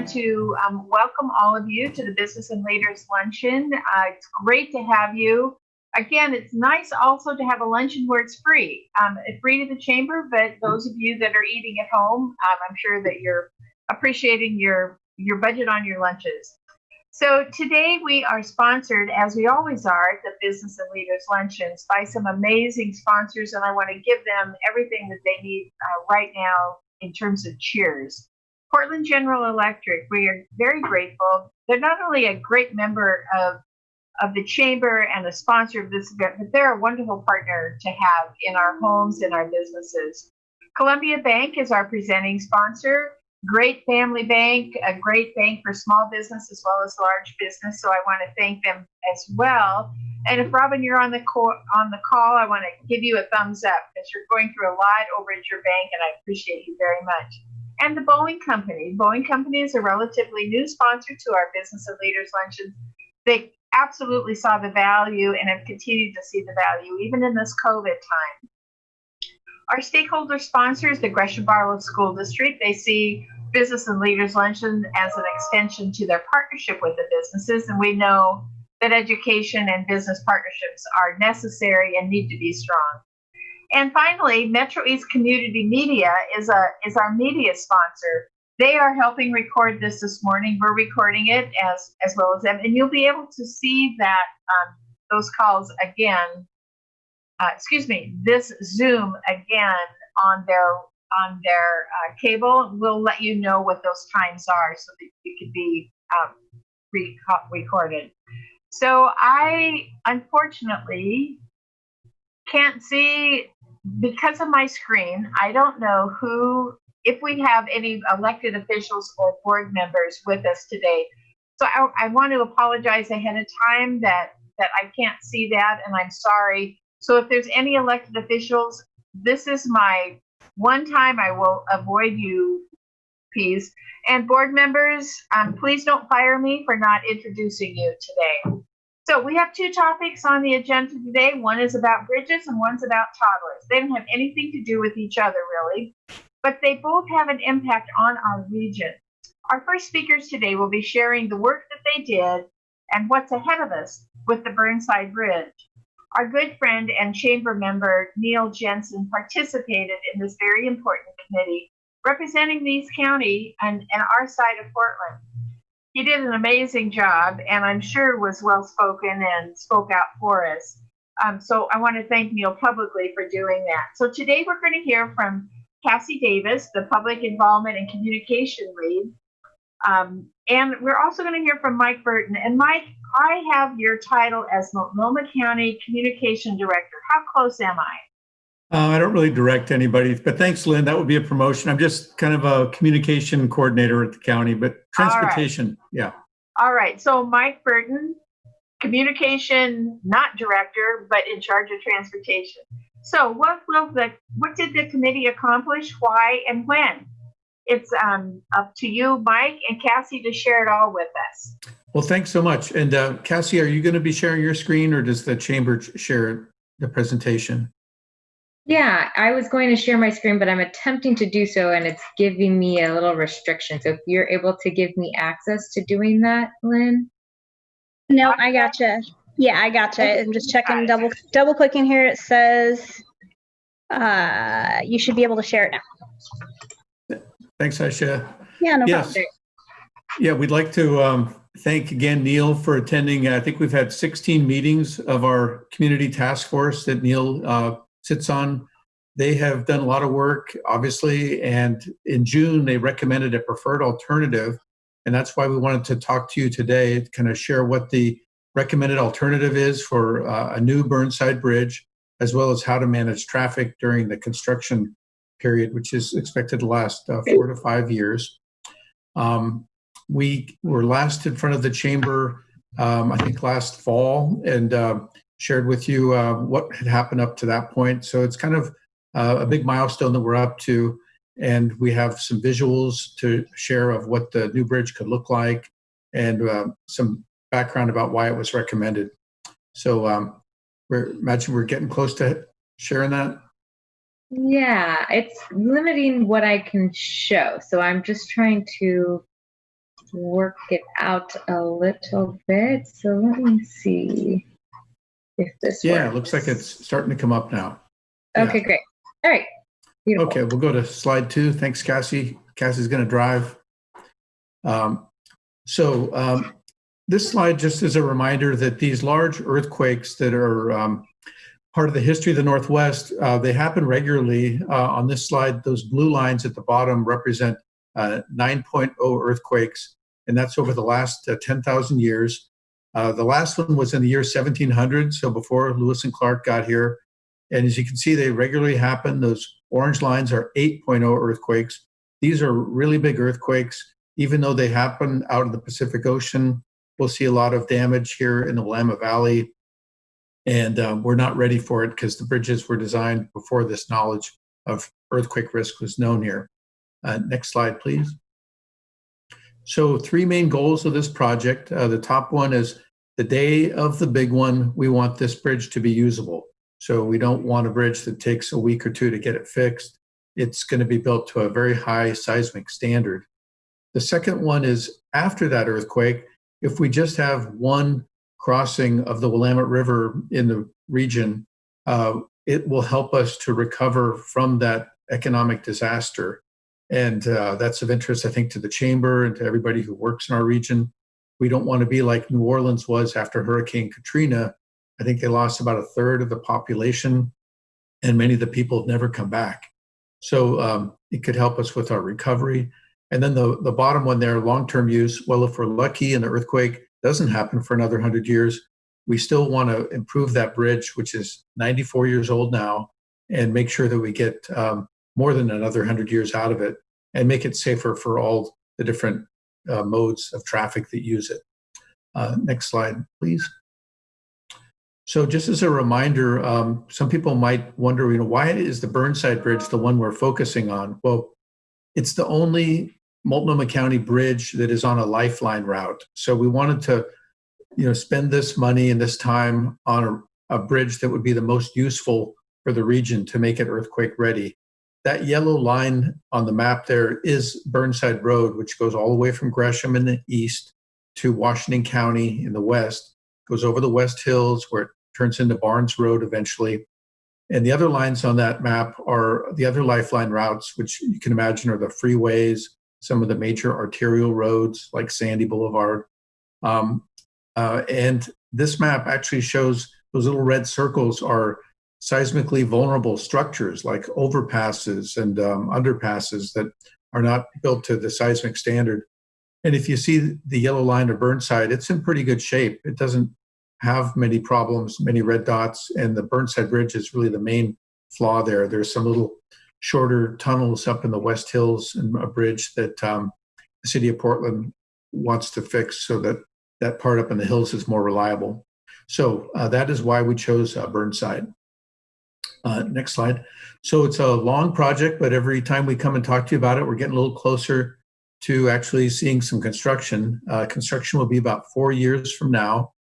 want to um, welcome all of you to the Business and Leaders Luncheon. Uh, it's great to have you. Again, it's nice also to have a luncheon where it's free. Um, it's free to the chamber, but those of you that are eating at home, um, I'm sure that you're appreciating your your budget on your lunches. So today we are sponsored, as we always are, at the Business and Leaders Luncheons by some amazing sponsors, and I want to give them everything that they need uh, right now in terms of cheers. Portland General Electric, we are very grateful. They're not only a great member of of the chamber and a sponsor of this event, but they're a wonderful partner to have in our homes and our businesses. Columbia Bank is our presenting sponsor. Great family bank, a great bank for small business as well as large business. So I want to thank them as well. And if Robin, you're on the call, on the call, I want to give you a thumbs up because you're going through a lot over at your bank, and I appreciate you very much. And the Boeing Company. Boeing Company is a relatively new sponsor to our Business of Leaders Luncheons. They absolutely saw the value and have continued to see the value even in this COVID time. Our stakeholder sponsors, the Gresham Barlow School District, they see Business and Leaders Luncheon as an extension to their partnership with the businesses, and we know that education and business partnerships are necessary and need to be strong. And finally, Metro East Community Media is a is our media sponsor. They are helping record this this morning. We're recording it as as well as them, and you'll be able to see that um, those calls again. Uh, excuse me, this Zoom again on their on their uh, cable. We'll let you know what those times are so that it could be um, re recorded. So I unfortunately can't see because of my screen. I don't know who if we have any elected officials or board members with us today. So I, I, want to apologize ahead of time that that I can't see that, and I'm sorry. So if there's any elected officials, this is my one time I will avoid you, please. And board members, um, please don't fire me for not introducing you today. So we have two topics on the agenda today. One is about bridges and one's about toddlers. They don't have anything to do with each other, really but they both have an impact on our region. Our first speakers today will be sharing the work that they did and what's ahead of us with the Burnside Bridge. Our good friend and chamber member Neil Jensen participated in this very important committee representing Leeds County and, and our side of Portland. He did an amazing job and I'm sure was well spoken and spoke out for us. Um, so I want to thank Neil publicly for doing that. So today we're going to hear from Cassie Davis, the Public Involvement and Communication Lead. Um, and we're also going to hear from Mike Burton. And Mike, I have your title as Multnomah County Communication Director. How close am I? Uh, I don't really direct anybody, but thanks, Lynn. That would be a promotion. I'm just kind of a communication coordinator at the county, but transportation, right. yeah. All right. So Mike Burton, communication, not director, but in charge of transportation. So what will the what did the committee accomplish? Why and when? It's um, up to you, Mike and Cassie, to share it all with us. Well, thanks so much. And uh, Cassie, are you going to be sharing your screen, or does the chamber share the presentation? Yeah, I was going to share my screen, but I'm attempting to do so, and it's giving me a little restriction. So if you're able to give me access to doing that, Lynn. No, I gotcha. Yeah, I gotcha. I'm just checking, double double clicking here. It says uh, you should be able to share it now. Thanks, Aisha. Yeah, no yes. problem. Yeah, we'd like to um, thank again Neil for attending. I think we've had 16 meetings of our community task force that Neil uh, sits on. They have done a lot of work, obviously, and in June they recommended a preferred alternative. And that's why we wanted to talk to you today, to kind of share what the recommended alternative is for uh, a new Burnside Bridge, as well as how to manage traffic during the construction period, which is expected to last uh, four to five years. Um, we were last in front of the chamber, um, I think last fall, and uh, shared with you uh, what had happened up to that point. So it's kind of uh, a big milestone that we're up to, and we have some visuals to share of what the new bridge could look like and uh, some background about why it was recommended. So um, we're imagine we're getting close to sharing that. Yeah, it's limiting what I can show. So I'm just trying to work it out a little bit. So let me see if this Yeah, it looks like it's starting to come up now. Okay, great. All right. Beautiful. Okay, we'll go to slide two. Thanks, Cassie. Cassie's going to drive. Um, so um, this slide just is a reminder that these large earthquakes that are um, part of the history of the Northwest, uh, they happen regularly. Uh, on this slide, those blue lines at the bottom represent uh, 9.0 earthquakes, and that's over the last uh, 10,000 years. Uh, the last one was in the year 1700, so before Lewis and Clark got here. And as you can see, they regularly happen. Those orange lines are 8.0 earthquakes. These are really big earthquakes. Even though they happen out of the Pacific Ocean, we'll see a lot of damage here in the Willamette Valley. And um, we're not ready for it because the bridges were designed before this knowledge of earthquake risk was known here. Uh, next slide, please. So three main goals of this project. Uh, the top one is the day of the big one, we want this bridge to be usable. So we don't want a bridge that takes a week or two to get it fixed. It's going to be built to a very high seismic standard. The second one is after that earthquake, if we just have one crossing of the Willamette River in the region, uh, it will help us to recover from that economic disaster. And uh, that's of interest, I think, to the chamber and to everybody who works in our region. We don't want to be like New Orleans was after Hurricane Katrina. I think they lost about a third of the population, and many of the people have never come back. So um, it could help us with our recovery. And then the, the bottom one there, long-term use. Well, if we're lucky and the earthquake doesn't happen for another 100 years, we still want to improve that bridge, which is 94 years old now, and make sure that we get um, more than another 100 years out of it and make it safer for all the different uh, modes of traffic that use it. Uh, next slide, please. So just as a reminder, um, some people might wonder, you know, why is the Burnside Bridge the one we're focusing on? Well, it's the only Multnomah County bridge that is on a lifeline route. So we wanted to, you know, spend this money and this time on a, a bridge that would be the most useful for the region to make it earthquake ready. That yellow line on the map there is Burnside Road, which goes all the way from Gresham in the east to Washington County in the west, goes over the West Hills where it turns into Barnes Road eventually. And the other lines on that map are the other lifeline routes, which you can imagine are the freeways, some of the major arterial roads like Sandy Boulevard. Um, uh, and this map actually shows those little red circles are seismically vulnerable structures like overpasses and um, underpasses that are not built to the seismic standard. And if you see the yellow line of Burnside, it's in pretty good shape. It doesn't have many problems, many red dots, and the Burnside Bridge is really the main flaw there. There's some little shorter tunnels up in the West Hills and a bridge that um, the city of Portland wants to fix so that that part up in the hills is more reliable. So uh, that is why we chose uh, Burnside. Uh, next slide. So it's a long project, but every time we come and talk to you about it, we're getting a little closer to actually seeing some construction. Uh, construction will be about four years from now.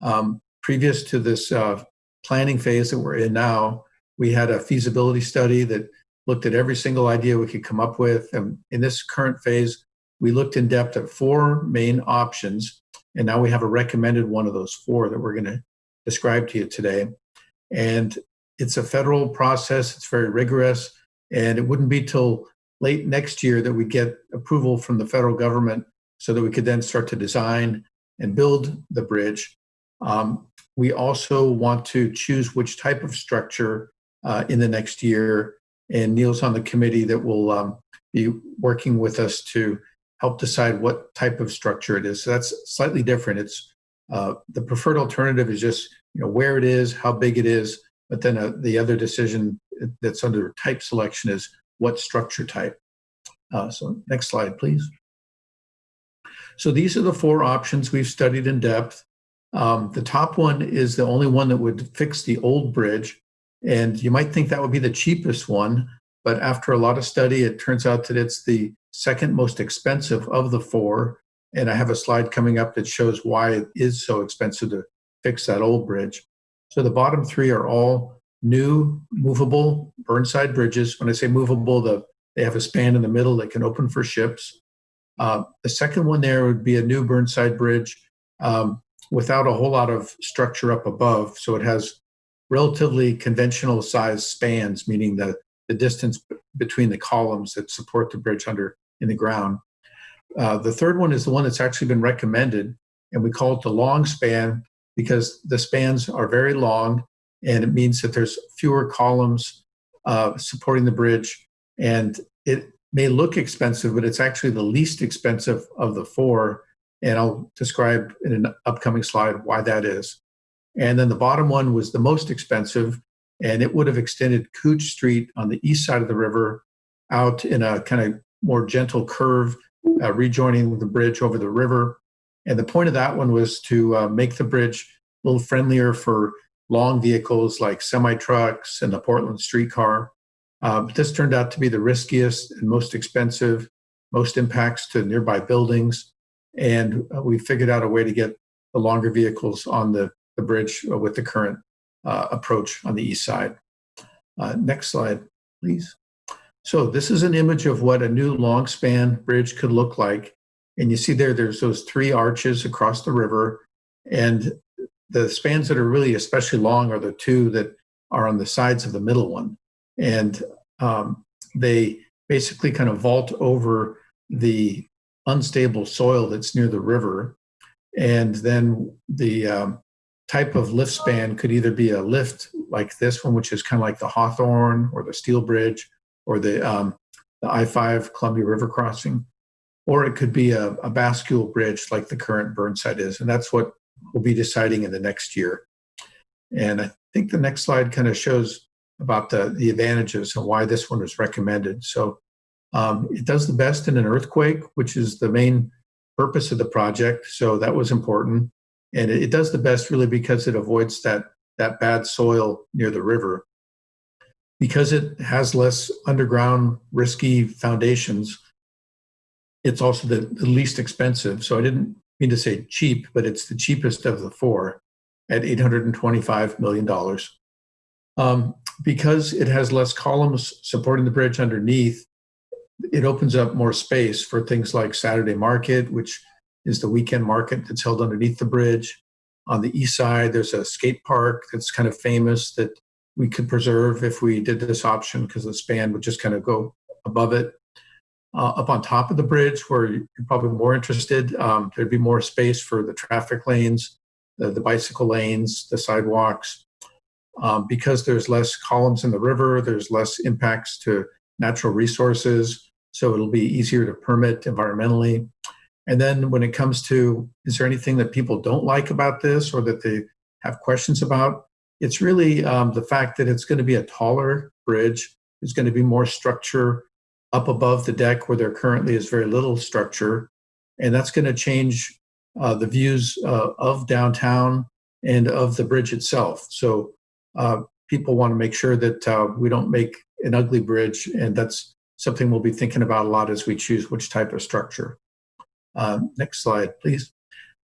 Um, previous to this uh, planning phase that we're in now, we had a feasibility study that looked at every single idea we could come up with. And in this current phase, we looked in depth at four main options. And now we have a recommended one of those four that we're going to describe to you today. And it's a federal process, it's very rigorous, and it wouldn't be till late next year that we get approval from the federal government so that we could then start to design and build the bridge. Um, we also want to choose which type of structure uh, in the next year, and Neil's on the committee that will um, be working with us to help decide what type of structure it is. So that's slightly different. It's uh, the preferred alternative is just you know where it is, how big it is, but then uh, the other decision that's under type selection is what structure type. Uh, so next slide, please. So these are the four options we've studied in depth. Um, the top one is the only one that would fix the old bridge. And you might think that would be the cheapest one, but after a lot of study, it turns out that it's the second most expensive of the four. And I have a slide coming up that shows why it is so expensive to fix that old bridge. So the bottom three are all new movable Burnside bridges. When I say movable, the, they have a span in the middle that can open for ships. Uh, the second one there would be a new Burnside Bridge um, without a whole lot of structure up above. So it has relatively conventional size spans, meaning the, the distance between the columns that support the bridge under in the ground. Uh, the third one is the one that's actually been recommended, and we call it the long span because the spans are very long, and it means that there's fewer columns uh, supporting the bridge, and it may look expensive, but it's actually the least expensive of the four. And I'll describe in an upcoming slide why that is. And then the bottom one was the most expensive, and it would have extended Couch Street on the east side of the river out in a kind of more gentle curve, uh, rejoining the bridge over the river. And the point of that one was to uh, make the bridge a little friendlier for long vehicles like semi trucks and the Portland streetcar. Uh, but this turned out to be the riskiest and most expensive, most impacts to nearby buildings. And uh, we figured out a way to get the longer vehicles on the, the bridge uh, with the current uh, approach on the east side. Uh, next slide, please. So this is an image of what a new long span bridge could look like. And you see there, there's those three arches across the river. And the spans that are really especially long are the two that are on the sides of the middle one and um, they basically kind of vault over the unstable soil that's near the river. And then the um, type of lift span could either be a lift like this one, which is kind of like the Hawthorne or the Steel Bridge or the, um, the I 5 Columbia River crossing, or it could be a, a bascule bridge like the current Burnside is. And that's what we'll be deciding in the next year. And I think the next slide kind of shows about the, the advantages and why this one was recommended. So um, it does the best in an earthquake, which is the main purpose of the project. So that was important. And it, it does the best really because it avoids that, that bad soil near the river. Because it has less underground risky foundations, it's also the, the least expensive. So I didn't mean to say cheap, but it's the cheapest of the four at $825 million. Um, because it has less columns supporting the bridge underneath, it opens up more space for things like Saturday Market, which is the weekend market that's held underneath the bridge. On the east side, there's a skate park that's kind of famous that we could preserve if we did this option because the span would just kind of go above it. Uh, up on top of the bridge, where you're probably more interested, um, there'd be more space for the traffic lanes, the, the bicycle lanes, the sidewalks, um, because there's less columns in the river, there's less impacts to natural resources, so it'll be easier to permit environmentally. And then when it comes to, is there anything that people don't like about this or that they have questions about? It's really um, the fact that it's going to be a taller bridge. There's going to be more structure up above the deck where there currently is very little structure. And that's going to change uh, the views uh, of downtown and of the bridge itself. So uh, people want to make sure that uh, we don't make an ugly bridge, and that's something we'll be thinking about a lot as we choose which type of structure. Uh, next slide, please.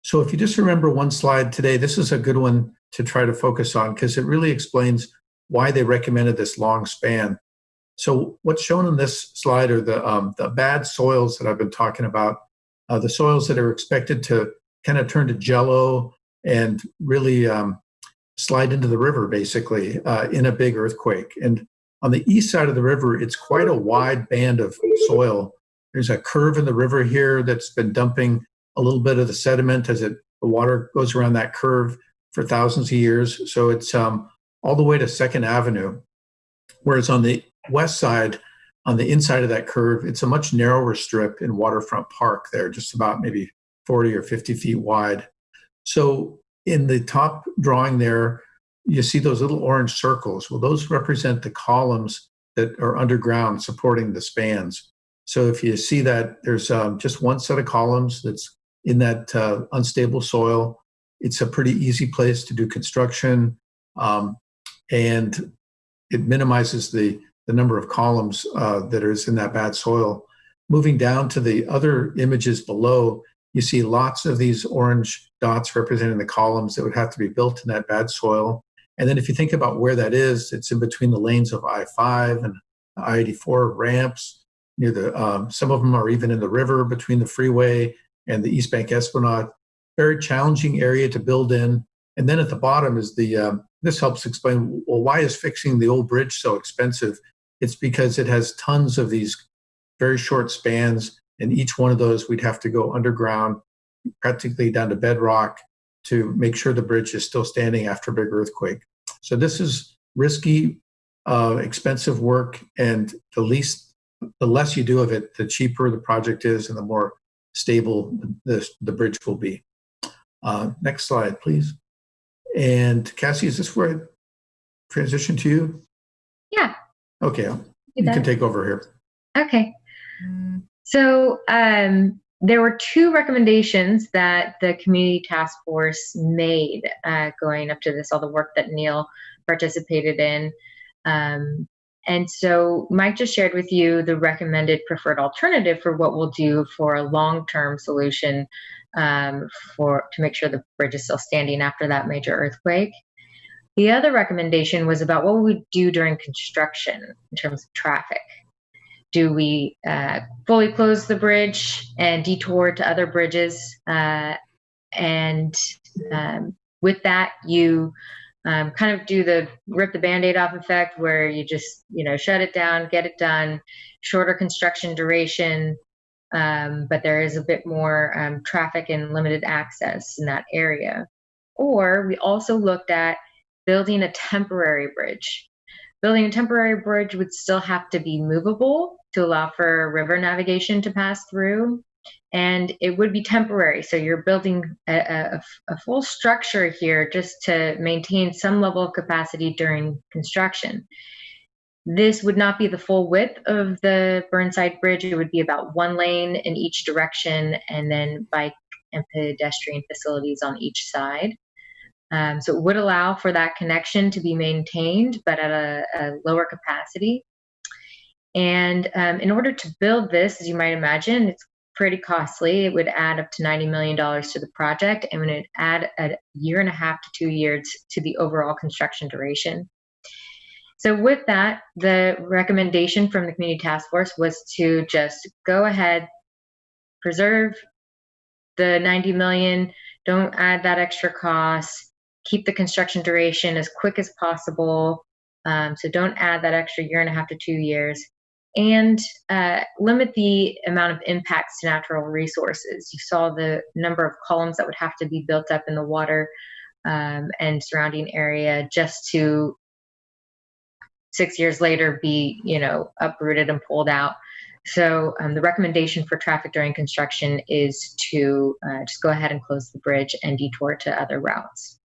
So if you just remember one slide today, this is a good one to try to focus on because it really explains why they recommended this long span. So what's shown on this slide are the, um, the bad soils that I've been talking about, uh, the soils that are expected to kind of turn to jello and really um, slide into the river basically uh, in a big earthquake. And on the east side of the river, it's quite a wide band of soil. There's a curve in the river here that's been dumping a little bit of the sediment as it the water goes around that curve for thousands of years. So it's um, all the way to Second Avenue. Whereas on the west side, on the inside of that curve, it's a much narrower strip in Waterfront Park there, just about maybe 40 or 50 feet wide. So in the top drawing there, you see those little orange circles. Well, those represent the columns that are underground supporting the spans. So if you see that there's um, just one set of columns that's in that uh, unstable soil, it's a pretty easy place to do construction, um, and it minimizes the the number of columns uh, that is in that bad soil. Moving down to the other images below, you see lots of these orange dots representing the columns that would have to be built in that bad soil. And then if you think about where that is, it's in between the lanes of I-5 and I-84 ramps. near the, um, some of them are even in the river between the freeway and the East Bank Esplanade. Very challenging area to build in. And then at the bottom is the, um, this helps explain, well, why is fixing the old bridge so expensive? It's because it has tons of these very short spans, and each one of those we'd have to go underground, practically down to bedrock to make sure the bridge is still standing after a big earthquake. So this is risky, uh, expensive work, and the least, the less you do of it, the cheaper the project is, and the more stable the the bridge will be. Uh, next slide, please. And Cassie, is this where I transition to you? Yeah. Okay, you can take over here. Okay. So um, there were two recommendations that the community task force made uh, going up to this, all the work that Neil participated in. Um, and so Mike just shared with you the recommended preferred alternative for what we'll do for a long-term solution um, for to make sure the bridge is still standing after that major earthquake. The other recommendation was about what we do during construction in terms of traffic do we uh, fully close the bridge and detour to other bridges? Uh, and um, with that, you um, kind of do the rip the band-aid off effect where you just, you know, shut it down, get it done, shorter construction duration, um, but there is a bit more um, traffic and limited access in that area. Or we also looked at building a temporary bridge. Building a temporary bridge would still have to be movable to allow for river navigation to pass through. And it would be temporary. So you're building a, a, a full structure here just to maintain some level of capacity during construction. This would not be the full width of the Burnside Bridge. It would be about one lane in each direction and then bike and pedestrian facilities on each side. Um, so it would allow for that connection to be maintained, but at a, a lower capacity. And um, in order to build this, as you might imagine, it's pretty costly. It would add up to $90 million to the project and would add a year and a half to two years to the overall construction duration. So with that, the recommendation from the community task force was to just go ahead, preserve the 90 million, don't add that extra cost, keep the construction duration as quick as possible. Um, so don't add that extra year and a half to two years and uh, limit the amount of impacts to natural resources. You saw the number of columns that would have to be built up in the water um, and surrounding area just to six years later be, you know, uprooted and pulled out. So um, the recommendation for traffic during construction is to uh, just go ahead and close the bridge and detour to other routes.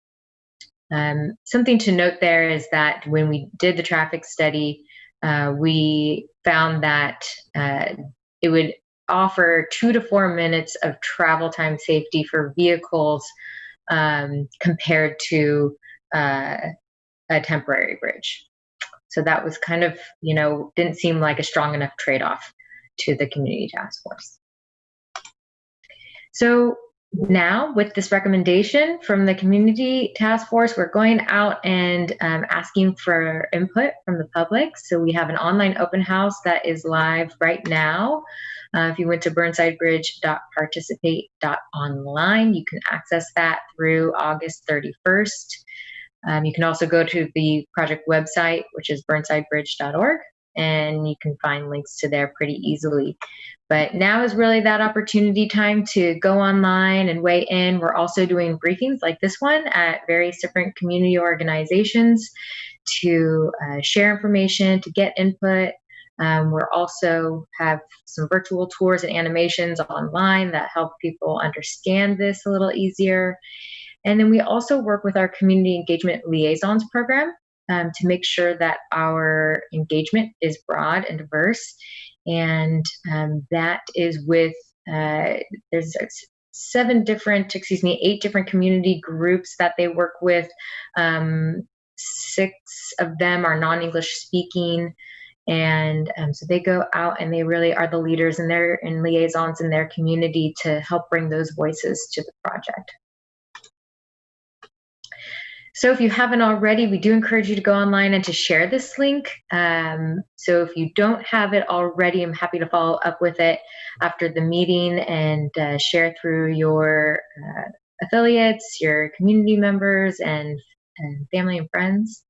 Um, something to note there is that when we did the traffic study, uh, we found that uh, it would offer two to four minutes of travel time safety for vehicles um, compared to uh, a temporary bridge. So that was kind of, you know, didn't seem like a strong enough trade off to the community task force. So now with this recommendation from the community task force we're going out and um, asking for input from the public. So we have an online open house that is live right now. Uh, if you went to burnsidebridge.participate.online you can access that through august 31st um, you can also go to the project website which is burnsidebridge.org and you can find links to there pretty easily. But now is really that opportunity time to go online and weigh in. We're also doing briefings like this one at various different community organizations to uh, share information, to get input. Um, we're also have some virtual tours and animations online that help people understand this a little easier. And then we also work with our community engagement liaisons program um, to make sure that our engagement is broad and diverse. And um, that is with, uh, there's seven different, excuse me, eight different community groups that they work with. Um, six of them are non English speaking. And um, so they go out and they really are the leaders and their in liaisons in their community to help bring those voices to the project. So if you haven't already, we do encourage you to go online and to share this link. Um, so if you don't have it already, I'm happy to follow up with it after the meeting and uh, share through your uh, affiliates, your community members, and, and family and friends.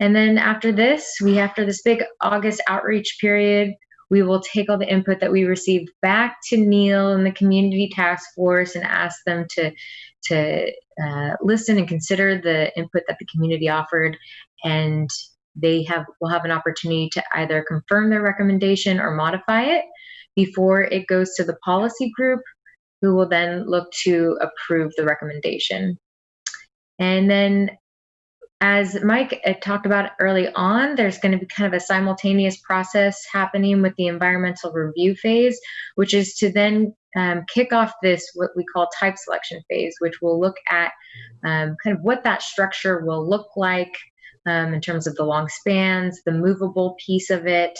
And then after this, we after this big August outreach period, we will take all the input that we received back to Neil and the community task force and ask them to to uh, listen and consider the input that the community offered, and they have will have an opportunity to either confirm their recommendation or modify it before it goes to the policy group, who will then look to approve the recommendation. And then as Mike uh, talked about early on, there's going to be kind of a simultaneous process happening with the environmental review phase, which is to then um, kick off this, what we call type selection phase, which will look at um, kind of what that structure will look like um, in terms of the long spans, the movable piece of it,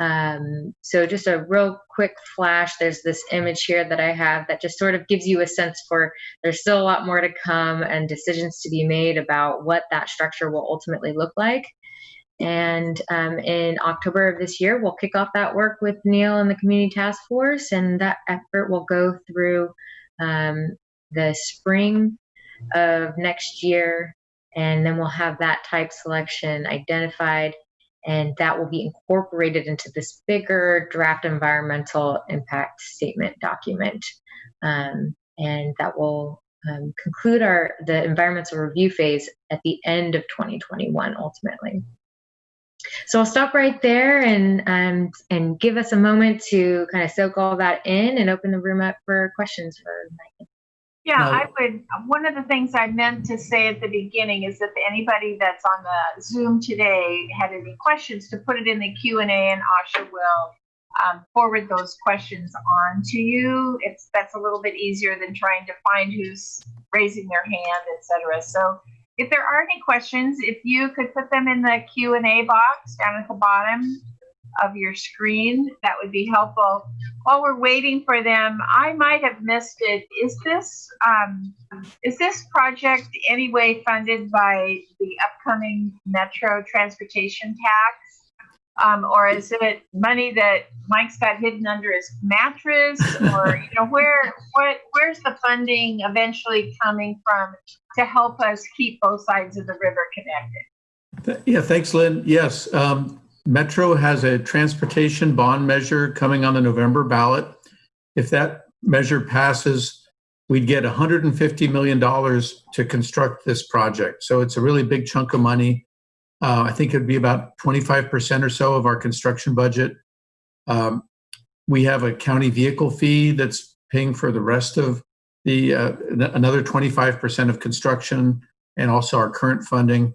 um, so just a real quick flash, there's this image here that I have that just sort of gives you a sense for there's still a lot more to come and decisions to be made about what that structure will ultimately look like. And um, in October of this year, we'll kick off that work with Neil and the Community Task Force, and that effort will go through um, the spring of next year, and then we'll have that type selection identified and that will be incorporated into this bigger draft environmental impact statement document. Um, and that will um, conclude our the environmental review phase at the end of 2021 ultimately. So I'll stop right there and um, and give us a moment to kind of soak all that in and open the room up for questions for Megan. Yeah, No. I would, one of the things I meant to say at the beginning is if anybody that's on the Zoom today had any questions, to put it in the Q and A and Asha will um, forward those questions on to you. It's, that's a little bit easier than trying to find who's raising their hand, etc. So if there are any questions, if you could put them in the Q and A box down at the bottom of your screen, that would be helpful while we're waiting for them, I might have missed it. Is this um, is this project anyway funded by the upcoming Metro transportation tax, um, or is it money that Mike's got hidden under his mattress, or you know where what where's the funding eventually coming from to help us keep both sides of the river connected? Yeah, thanks, Lynn. Yes, um, Metro has a transportation bond measure coming on the November ballot. If that measure passes, we'd get $150 million to construct this project. So it's a really big chunk of money. Uh, I think it'd be about 25% or so of our construction budget. Um, we have a county vehicle fee that's paying for the rest of the uh, another 25% of construction and also our current funding.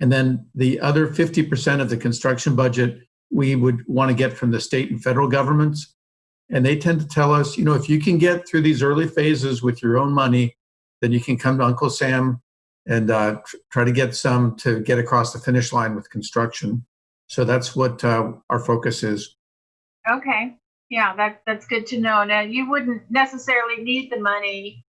And then the other 50% of the construction budget we would want to get from the state and federal governments. And they tend to tell us, you know, if you can get through these early phases with your own money, then you can come to Uncle Sam and uh, try to get some to get across the finish line with construction. So that's what uh, our focus is. Okay, yeah, that that's good to know. Now you wouldn't necessarily need the money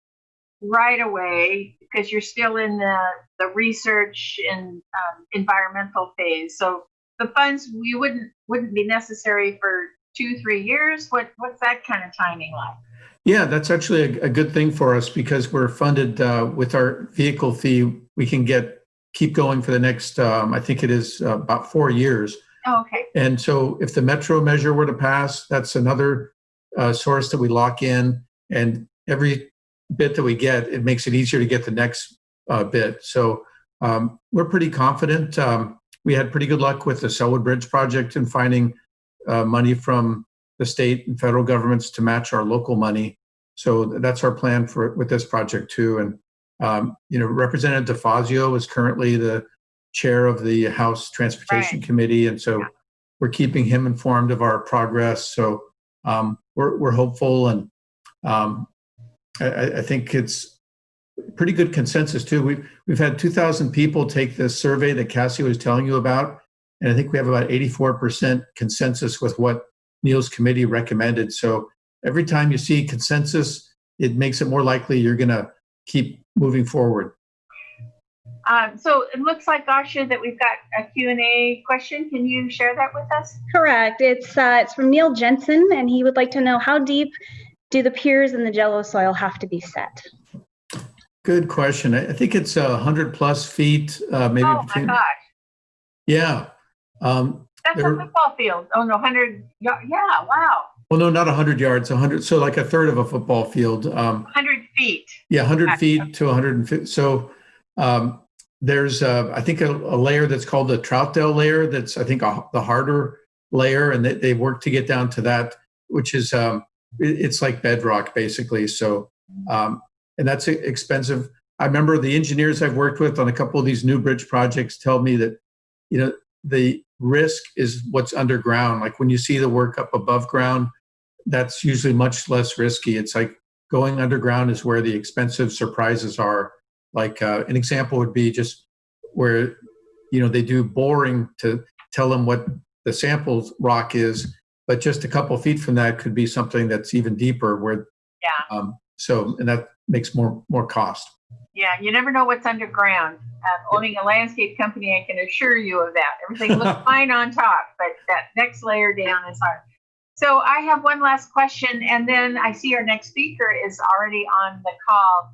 right away because you're still in the the research and um, environmental phase. So the funds we wouldn't wouldn't be necessary for two three years. What what's that kind of timing like? Yeah, that's actually a, a good thing for us because we're funded uh, with our vehicle fee. We can get keep going for the next, um, I think it is uh, about four years. Oh, okay, And so if the metro measure were to pass, that's another uh, source that we lock in. And every bit that we get, it makes it easier to get the next uh, bit. So um, we're pretty confident. Um, we had pretty good luck with the Sellwood Bridge project in finding uh, money from the state and federal governments to match our local money. So that's our plan for with this project too. And um, you know, Representative DeFazio is currently the chair of the House Transportation Right. Committee, and so we're keeping him informed of our progress. So um, we're we're hopeful, and um, I, I think it's pretty good consensus too. We've we've had 2,000 people take this survey that Cassie was telling you about, and I think we have about 84% consensus with what Neil's committee recommended. So every time you see consensus, it makes it more likely you're going to keep moving forward. Um, so it looks like, Gasha, that we've got a Q and A question. Can you share that with us? Correct. It's uh, it's from Neil Jensen, and he would like to know how deep do the piers in the Jello soil have to be set? Good question. I think it's a hundred plus feet, uh, maybe Oh, my between, gosh. yeah. Um, That's a football field. Oh, no, 100. Yeah, yeah, wow. well, no, not a hundred yards, a hundred, so like a third of a football field. Um, 100 feet. Yeah, 100 Okay. feet to 150. So um, there's, uh, I think, a, a layer that's called the Troutdale layer. That's, I think, a, the harder layer, and they, they work to get down to that, which is, um, it- it's like bedrock basically. So, um, and that's expensive. I remember the engineers I've worked with on a couple of these new bridge projects tell me that, you know, the risk is what's underground. Like when you see the work up above ground, that's usually much less risky. It's like going underground is where the expensive surprises are. Like uh, an example would be just where you know they do boring to tell them what the sample rock is, but just a couple feet from that could be something that's even deeper. Where Yeah. um, so and that makes more more cost. Yeah, you never know what's underground. Um, owning a landscape company, I can assure you of that. Everything looks fine on top, but that next layer down is hard. So I have one last question, and then I see our next speaker is already on the call.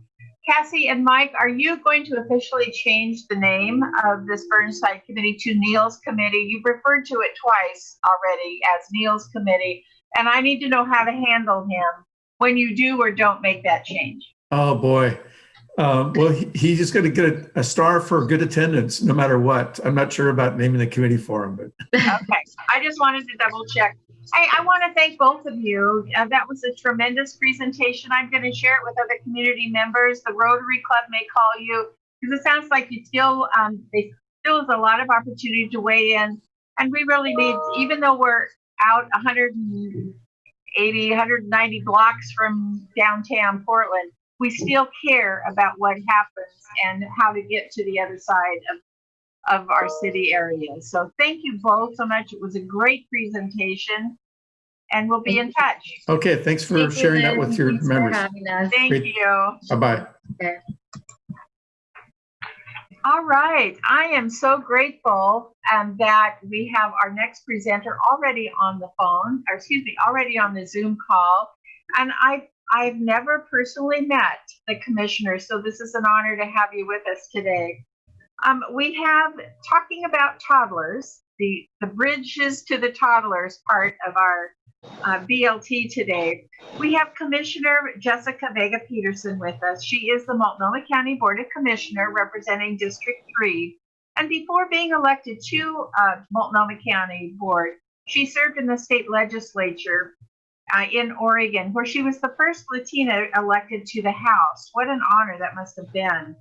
Cassie and Mike, are you going to officially change the name of this Burnside Committee to Neil's Committee? You've referred to it twice already as Neil's Committee, and I need to know how to handle him when you do or don't make that change. Oh boy. Um, well, he, he's just going to get a, a star for good attendance, no matter what. I'm not sure about naming the committee for him, but Okay, I just wanted to double check. I, I want to thank both of you. Uh, that was a tremendous presentation. I'm going to share it with other community members. The Rotary Club may call you because it sounds like you still, um, they still is a lot of opportunity to weigh in. And we really need, even though we're out 180, 190 blocks from downtown Portland, we still care about what happens and how to get to the other side of of our city area. So thank you both so much. It was a great presentation and we'll be in touch. okay. Thanks for Thank you, sharing that with your Thanks for members. having us. Thank Great. you. Bye bye. All right. I am so grateful um, that we have our next presenter already on the phone, or excuse me, already on the Zoom call. And I, I've never personally met the commissioner, so this is an honor to have you with us today. Um, we have talking about toddlers, the, the bridges to the toddlers part of our uh, BLT today. We have Commissioner Jessica Vega Pederson with us. She is the Multnomah County Board of Commissioner representing District 3. And before being elected to uh, Multnomah County Board, she served in the state legislature uh, in Oregon, where she was the first Latina elected to the House. What an honor that must have been.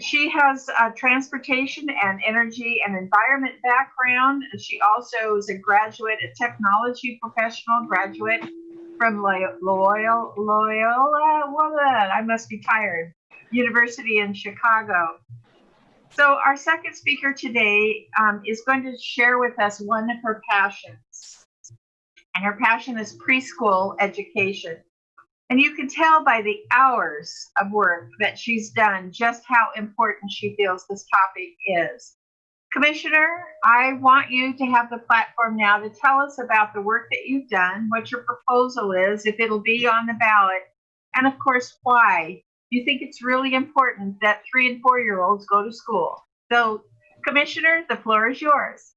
She has a transportation and energy and environment background. And she also is a graduate, a technology professional graduate from Loyola, Loyola? I must be tired, University in Chicago. So our second speaker today um, is going to share with us one of her passions. And her passion is preschool education. And you can tell by the hours of work that she's done just how important she feels this topic is. Commissioner, I want you to have the platform now to tell us about the work that you've done, what your proposal is, if it'll be on the ballot, and of course, why you think it's really important that three and four year olds go to school. So, Commissioner, the floor is yours.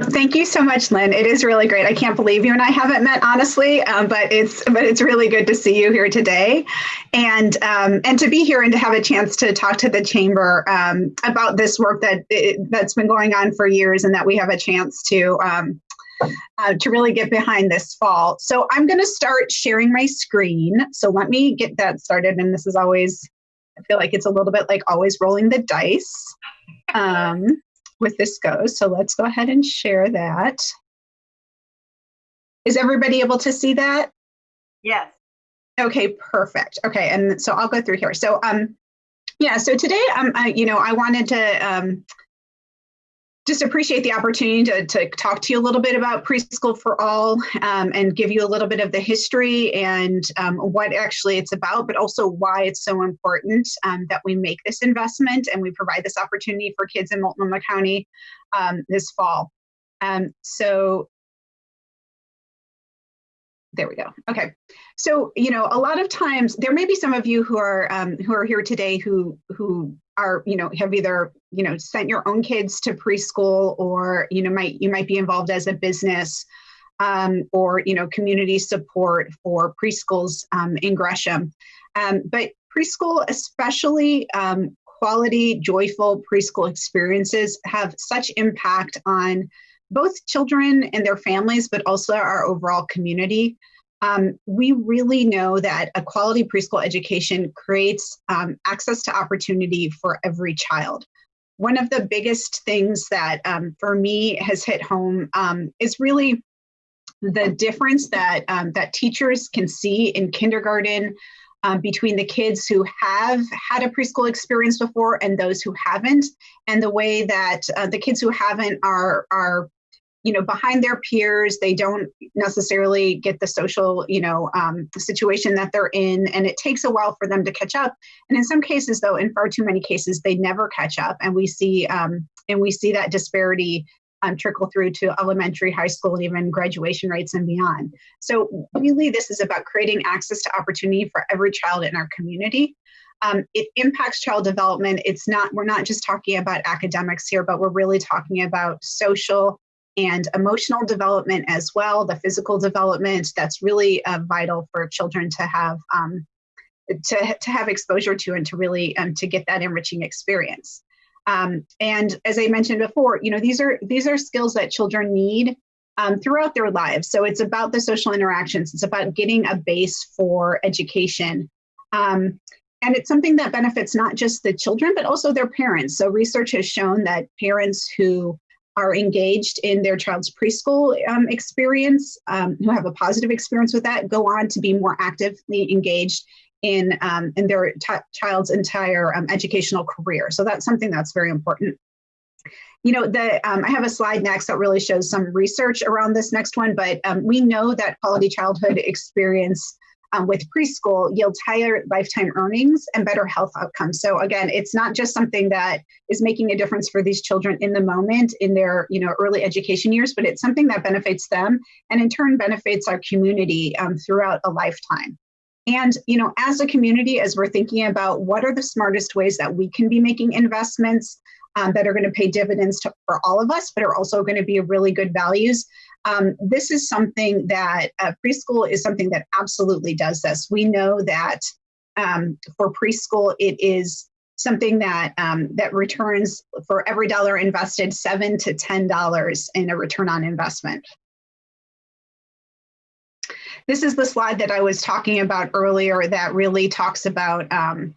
Thank you so much, Lynn. It is really great. I can't believe you and I haven't met, honestly, um, but it's but it's really good to see you here today, and um, and to be here and to have a chance to talk to the chamber um, about this work that it, that's been going on for years, and that we have a chance to um, uh, to really get behind this fall. So I'm going to start sharing my screen. So let me get that started. And this is always, I feel like it's a little bit like always rolling the dice. Um, with this goes. So let's go ahead and share that. Is everybody able to see that? Yes. Okay, perfect. Okay, and so I'll go through here. So um yeah, so today um I, you know, I wanted to um just appreciate the opportunity to, to talk to you a little bit about preschool for all um, and give you a little bit of the history and um, what actually it's about, but also why it's so important um, that we make this investment and we provide this opportunity for kids in Multnomah County um, this fall. Um, so there we go. Okay. So, you know, a lot of times there may be some of you who are um, who are here today who who are, you know, have either, you know, sent your own kids to preschool or, you know, might you might be involved as a business um, or, you know, community support for preschools um, in Gresham. Um, but preschool, especially um, quality, joyful preschool experiences have such impact on both children and their families, but also our overall community. Um, we really know that a quality preschool education creates um, access to opportunity for every child. One of the biggest things that um, for me has hit home um, is really the difference that um, that teachers can see in kindergarten um, between the kids who have had a preschool experience before and those who haven't, and the way that uh, the kids who haven't are are you know behind their peers. They don't necessarily get the social you know um, situation that they're in and it takes a while for them to catch up. And in some cases though in far too many cases they never catch up and we see um, and we see that disparity um, trickle through to elementary high school and even graduation rates and beyond. So really this is about creating access to opportunity for every child in our community. Um, it impacts child development. It's not we're not just talking about academics here but we're really talking about social and emotional development as well, the physical development that's really uh, vital for children to have um, to, to have exposure to and to really um, to get that enriching experience. Um, and as I mentioned before, you know these are these are skills that children need um, throughout their lives. So it's about the social interactions. It's about getting a base for education. Um, and it's something that benefits not just the children, but also their parents. So research has shown that parents who are engaged in their child's preschool um, experience, um, who have a positive experience with that, go on to be more actively engaged in um, in their child's entire um, educational career. So that's something that's very important. You know, the um, I have a slide next that really shows some research around this next one, but um, we know that quality childhood experience um, with preschool yields higher lifetime earnings and better health outcomes. So again, it's not just something that is making a difference for these children in the moment in their you know early education years, but it's something that benefits them and in turn benefits our community um, throughout a lifetime. And you know, as a community, as we're thinking about what are the smartest ways that we can be making investments um, that are going to pay dividends to, for all of us, but are also going to be really good values um, this is something that uh, preschool is something that absolutely does this. We know that um, for preschool, it is something that um, that returns for every dollar invested seven to ten dollars in a return on investment. This is the slide that I was talking about earlier that really talks about um,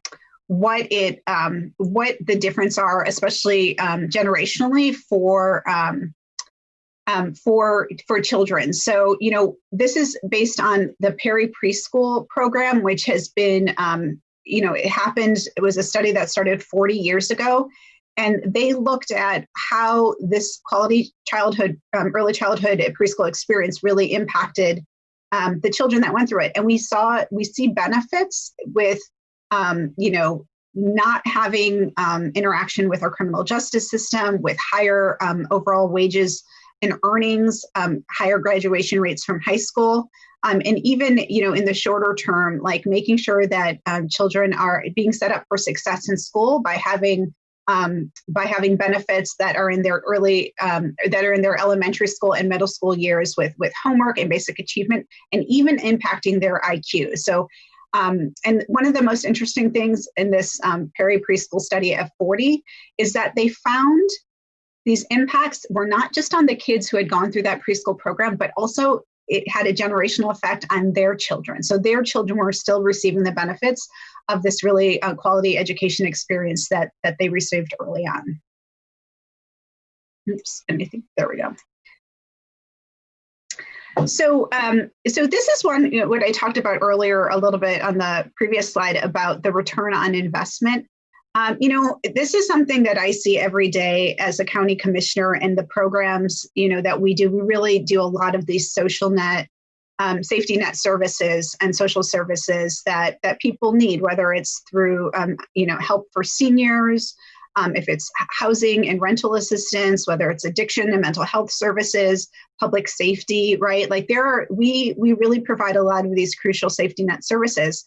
what it um, what the difference are, especially um, generationally for um, um, for for children. So you know this is based on the Perry Preschool program, which has been um, you know it happened. It was a study that started 40 years ago, and they looked at how this quality childhood, um, early childhood preschool experience really impacted um, the children that went through it. And we saw we see benefits with um, you know not having um, interaction with our criminal justice system, with higher um, overall wages in earnings, um, higher graduation rates from high school, um, and even you know in the shorter term, like making sure that um, children are being set up for success in school by having um, by having benefits that are in their early um, that are in their elementary school and middle school years with with homework and basic achievement, and even impacting their IQ. So. Um, and one of the most interesting things in this Perry preschool study of 40 is that they found these impacts were not just on the kids who had gone through that preschool program, but also it had a generational effect on their children. So their children were still receiving the benefits of this really uh, quality education experience that that they received early on. Oops, anything? There we go. So, um, so this is one you know, what I talked about earlier a little bit on the previous slide about the return on investment Um, you know, this is something that I see every day as a county commissioner and the programs, you know, that we do. We really do a lot of these social net, um, safety net services and social services that that people need, whether it's through, um, you know, help for seniors, um, if it's housing and rental assistance, whether it's addiction and mental health services, public safety, right? Like there are, we we really provide a lot of these crucial safety net services.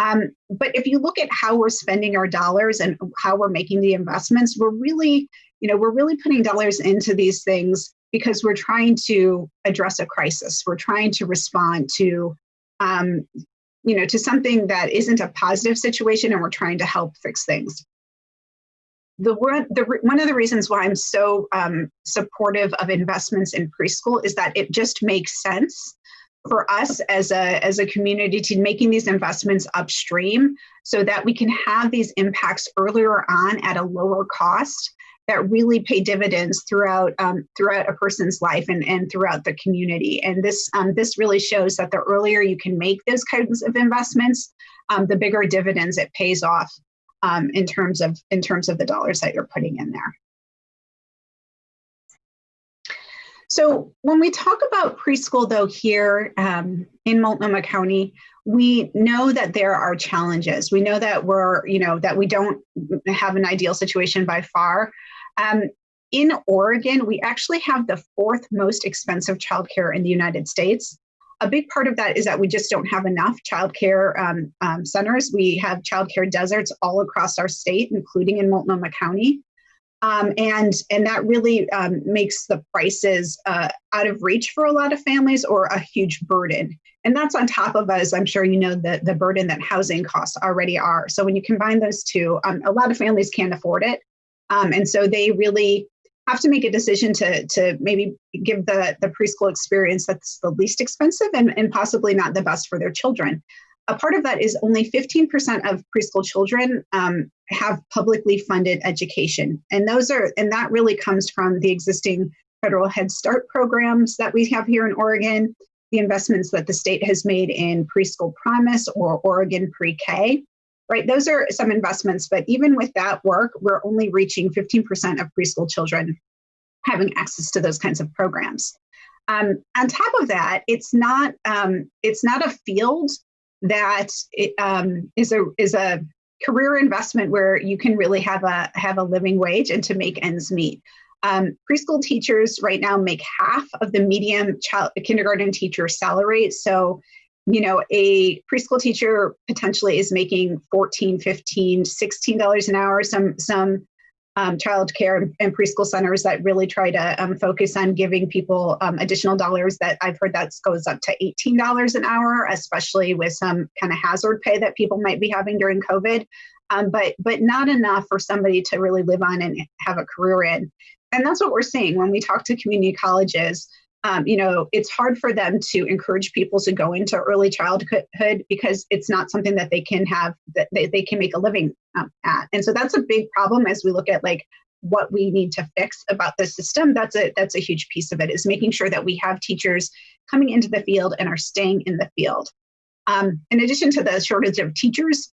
Um, but if you look at how we're spending our dollars and how we're making the investments, we're really, you know, we're really putting dollars into these things because we're trying to address a crisis. We're trying to respond to, um, you know, to something that isn't a positive situation, and we're trying to help fix things. The one, the, one of the reasons why I'm so um, supportive of investments in preschool is that it just makes sense for us as a as a community to making these investments upstream so that we can have these impacts earlier on at a lower cost that really pay dividends throughout um, throughout a person's life and, and throughout the community. And this um, this really shows that the earlier you can make those kinds of investments um, the bigger dividends it pays off um, in terms of in terms of the dollars that you're putting in there So when we talk about preschool, though, here um, in Multnomah County, we know that there are challenges. We know that we're, you know, that we don't have an ideal situation by far. Um, in Oregon, we actually have the fourth most expensive childcare in the United States. A big part of that is that we just don't have enough childcare um, um, centers. We have childcare deserts all across our state, including in Multnomah County. Um, and and that really um, makes the prices uh, out of reach for a lot of families or a huge burden. And that's on top of us. I'm sure you know the the burden that housing costs already are. So when you combine those two, um, a lot of families can't afford it, um, and so they really have to make a decision to to maybe give the the preschool experience that's the least expensive and, and possibly not the best for their children a part of that is only 15% of preschool children um, have publicly funded education. And those are, and that really comes from the existing federal Head Start programs that we have here in Oregon, the investments that the state has made in preschool promise or Oregon pre K. Right, those are some investments, but even with that work, we're only reaching 15% of preschool children having access to those kinds of programs. Um, on top of that, it's not um, it's not a field that it, um, is a is a career investment where you can really have a have a living wage and to make ends meet. Um, preschool teachers right now make half of the medium child kindergarten teacher salary. So, you know, a preschool teacher potentially is making 14, 15, 16 dollars an hour. Some some um, child care and preschool centers that really try to um, focus on giving people um, additional dollars that I've heard that goes up to $18 an hour, especially with some kind of hazard pay that people might be having during COVID. Um, but but not enough for somebody to really live on and have a career in. And that's what we're seeing when we talk to community colleges um, you know, it's hard for them to encourage people to go into early childhood because it's not something that they can have that they, they can make a living um, at. And so that's a big problem as we look at like what we need to fix about the system. That's a that's a huge piece of it is making sure that we have teachers coming into the field and are staying in the field. Um, in addition to the shortage of teachers,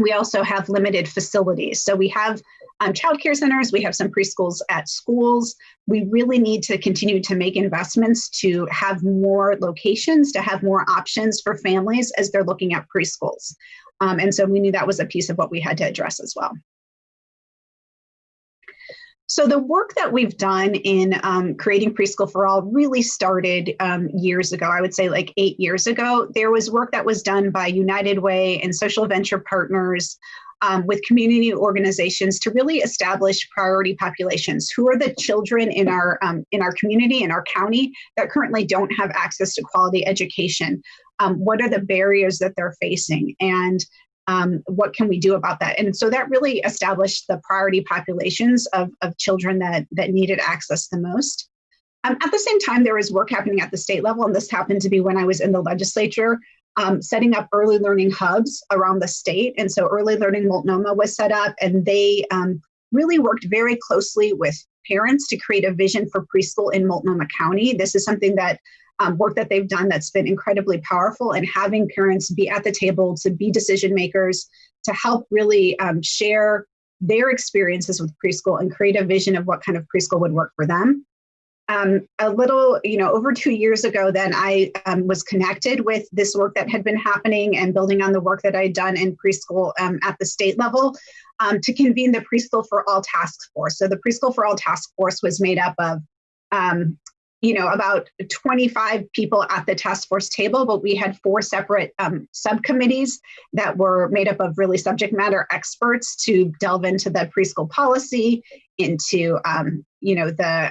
we also have limited facilities. So we have um, childcare centers, we have some preschools at schools. We really need to continue to make investments to have more locations, to have more options for families as they're looking at preschools. Um, and so we knew that was a piece of what we had to address as well. So the work that we've done in um, creating Preschool for All really started um, years ago. I would say like eight years ago. There was work that was done by United Way and social venture partners um, with community organizations to really establish priority populations. Who are the children in our um, in our community in our county that currently don't have access to quality education? Um, what are the barriers that they're facing, and um, what can we do about that? And so that really established the priority populations of, of children that that needed access the most. Um, at the same time, there was work happening at the state level, and this happened to be when I was in the legislature um, setting up early learning hubs around the state. And so Early Learning Multnomah was set up, and they um, really worked very closely with parents to create a vision for preschool in Multnomah County. This is something that um, work that they've done that's been incredibly powerful and having parents be at the table to be decision makers to help really um, share their experiences with preschool and create a vision of what kind of preschool would work for them. Um, a little, you know, over two years ago, then I um, was connected with this work that had been happening and building on the work that I'd done in preschool um, at the state level um, to convene the Preschool for All Task Force. So the Preschool for All Task Force was made up of um, you know, about 25 people at the task force table, but we had four separate um, subcommittees that were made up of really subject matter experts to delve into the preschool policy, into, you know, the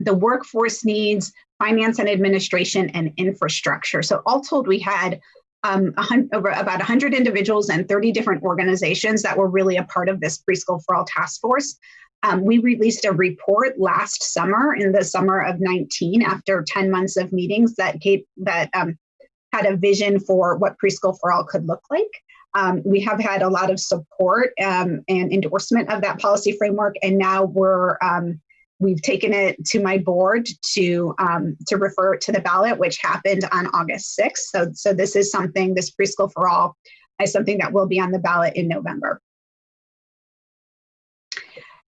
the workforce needs, finance and administration, and infrastructure. So all told, we had um, over about 100 individuals and 30 different organizations that were really a part of this preschool for all task force. Um, we released a report last summer in the summer of 19 after 10 months of meetings that gave, that um, had a vision for what preschool for all could look like. Um, we have had a lot of support um, and endorsement of that policy framework, and now we're um, we've taken it to my board to um, to refer it to the ballot, which happened on August 6th. So so this is something this preschool for all is something that will be on the ballot in November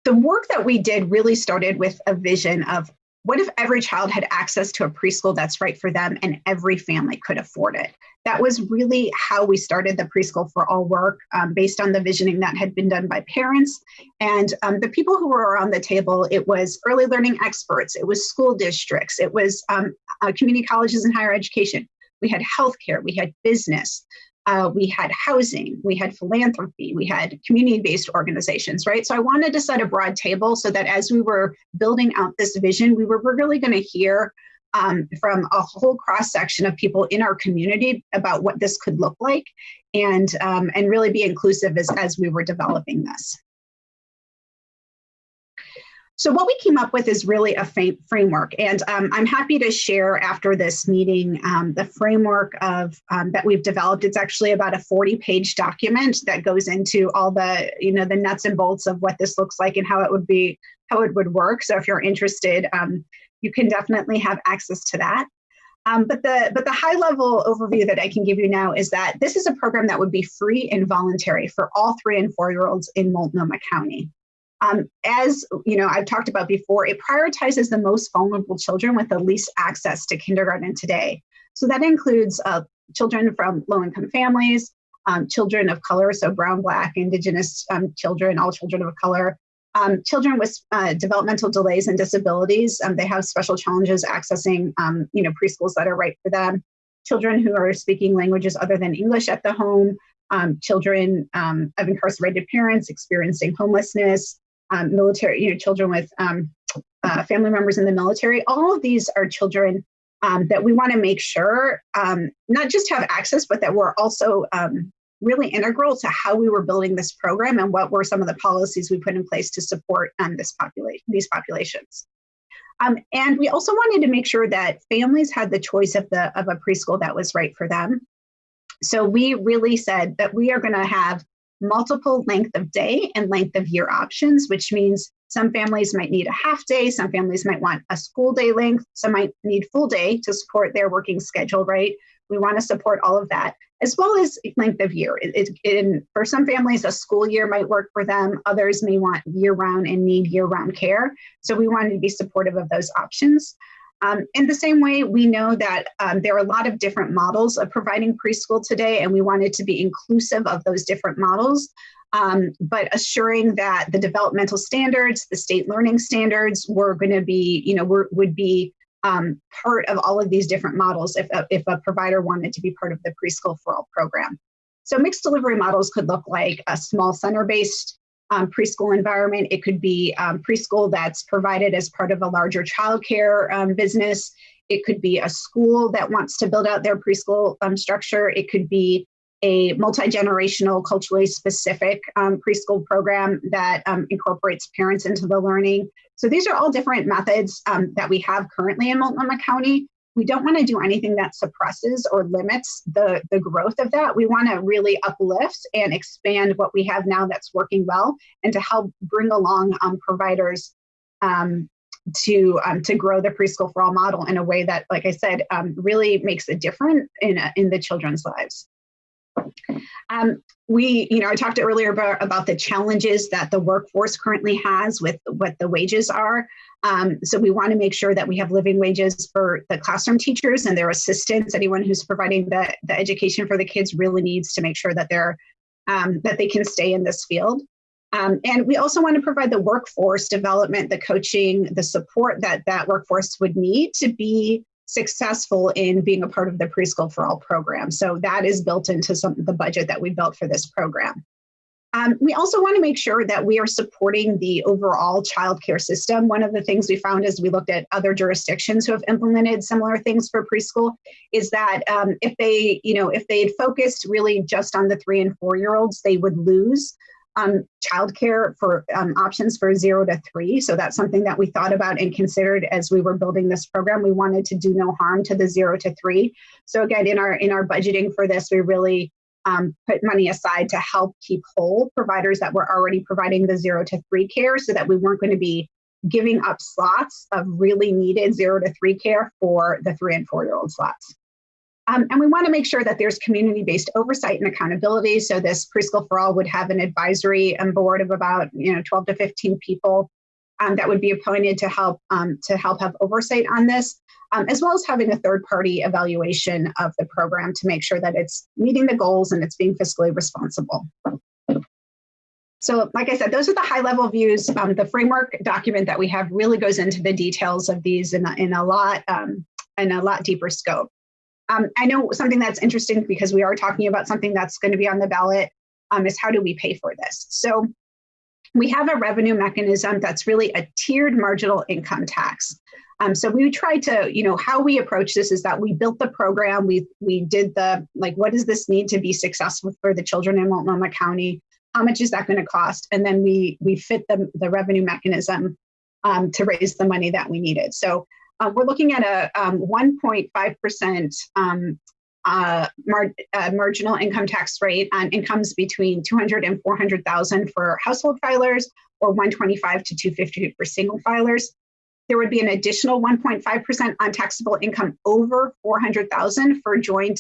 the work that we did really started with a vision of what if every child had access to a preschool that's right for them and every family could afford it? That was really how we started the Preschool for All work um, based on the visioning that had been done by parents. And um, the people who were around the table, it was early learning experts, it was school districts, it was um, uh, community colleges and higher education. We had healthcare, we had business, uh, we had housing, we had philanthropy, we had community based organizations, right? So I wanted to set a broad table so that as we were building out this vision, we were really going to hear um, from a whole cross section of people in our community about what this could look like and, um, and really be inclusive as, as we were developing this. So what we came up with is really a framework, and um, I'm happy to share after this meeting um, the framework of um, that we've developed. It's actually about a 40-page document that goes into all the you know the nuts and bolts of what this looks like and how it would be how it would work. So if you're interested, um, you can definitely have access to that. Um, but the but the high level overview that I can give you now is that this is a program that would be free and voluntary for all three and four year olds in Multnomah County. Um, as you know, I've talked about before, it prioritizes the most vulnerable children with the least access to kindergarten today. So that includes uh, children from low-income families, um, children of color, so brown, black, indigenous um, children, all children of color, um, children with uh, developmental delays and disabilities. Um, they have special challenges accessing, um, you know, preschools that are right for them. Children who are speaking languages other than English at the home. children of incarcerated parents experiencing homelessness, um, military, you know, children with um, uh, family members in the military. All of these are children um, that we want to make sure um, not just have access, but that we're also um, really integral to how we were building this program and what were some of the policies we put in place to support um, this population, these populations. Um, and we also wanted to make sure that families had the choice of the of a preschool that was right for them. So we really said that we are going to have multiple length of day and length of year options, which means some families might need a half day, some families might want a school day length, some might need full day to support their working schedule, right? We want to support all of that, as well as length of year. It, it, for some families, a school year might work for them. Others may want year round and need year round care. So we wanted to be supportive of those options. Um, in the same way, we know that um, there are a lot of different models of providing preschool today, and we wanted to be inclusive of those different models, um, but assuring that the developmental standards, the state learning standards were going to be, you know, were, would be um, part of all of these different models if a, if a provider wanted to be part of the preschool for all program. So mixed delivery models could look like a small center-based um, preschool environment. It could be um, preschool that's provided as part of a larger childcare um, business. It could be a school that wants to build out their preschool um, structure. It could be a multi-generational, culturally specific um, preschool program that um, incorporates parents into the learning. So these are all different methods that we have currently in Multnomah County we don't want to do anything that suppresses or limits the, the growth of that. We want to really uplift and expand what we have now that's working well and to help bring along um, providers um, to um, to grow the preschool for all model in a way that, like I said, um, really makes a difference in in the children's lives. Um, we, you know, I talked earlier about, about the challenges that the workforce currently has with what the wages are. Um, so we want to make sure that we have living wages for the classroom teachers and their assistants. Anyone who's providing the, the education for the kids really needs to make sure that they're um, that they can stay in this field. Um, and we also want to provide the workforce development, the coaching, the support that that workforce would need to be successful in being a part of the preschool for all program. So that is built into some of the budget that we built for this program. Um, we also want to make sure that we are supporting the overall childcare system. One of the things we found as we looked at other jurisdictions who have implemented similar things for preschool is that um, if they, you know, if they had focused really just on the three and four year olds, they would lose um, childcare for um, options for zero to three. So that's something that we thought about and considered as we were building this program. We wanted to do no harm to the zero to three. So again, in our in our budgeting for this, we really um, put money aside to help keep whole providers that were already providing the zero to three care, so that we weren't going to be giving up slots of really needed zero to three care for the three and four year old slots. Um, and we want to make sure that there's community-based oversight and accountability. So this preschool for all would have an advisory um, board of about you know 12 to 15 people um, that would be appointed to help um, to help have oversight on this, um, as well as having a third-party evaluation of the program to make sure that it's meeting the goals and it's being fiscally responsible. So, like I said, those are the high-level views. Um, the framework document that we have really goes into the details of these in in a lot in a lot deeper scope. Um, I know something that's interesting because we are talking about something that's going to be on the ballot um, is how do we pay for this? So we have a revenue mechanism that's really a tiered marginal income tax. Um, so we tried to, you know, how we approach this is that we built the program. We we did the like, what does this need to be successful for the children in Multnomah County? How much is that going to cost? And then we we fit the the revenue mechanism um, to raise the money that we needed. So uh, we're looking at a um, 1.5% um, uh, mar uh, marginal income tax rate on incomes between 200 and 400,000 for household filers or 125 to 250 for single filers. There would be an additional 1.5% on taxable income over 400,000 for joint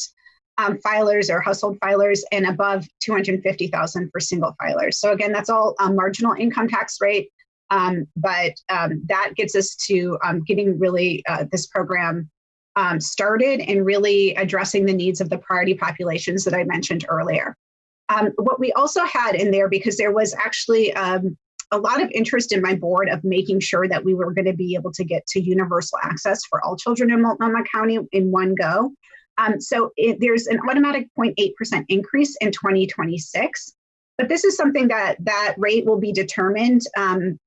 um, filers or household filers and above 250,000 for single filers. So again, that's all a marginal income tax rate. Um, but um, that gets us to um, getting really uh, this program um, started and really addressing the needs of the priority populations that I mentioned earlier. Um, what we also had in there, because there was actually um, a lot of interest in my board of making sure that we were going to be able to get to universal access for all children in Multnomah County in one go. so it, there's an automatic 0.8% increase in 2026 but this is something that that rate will be determined um,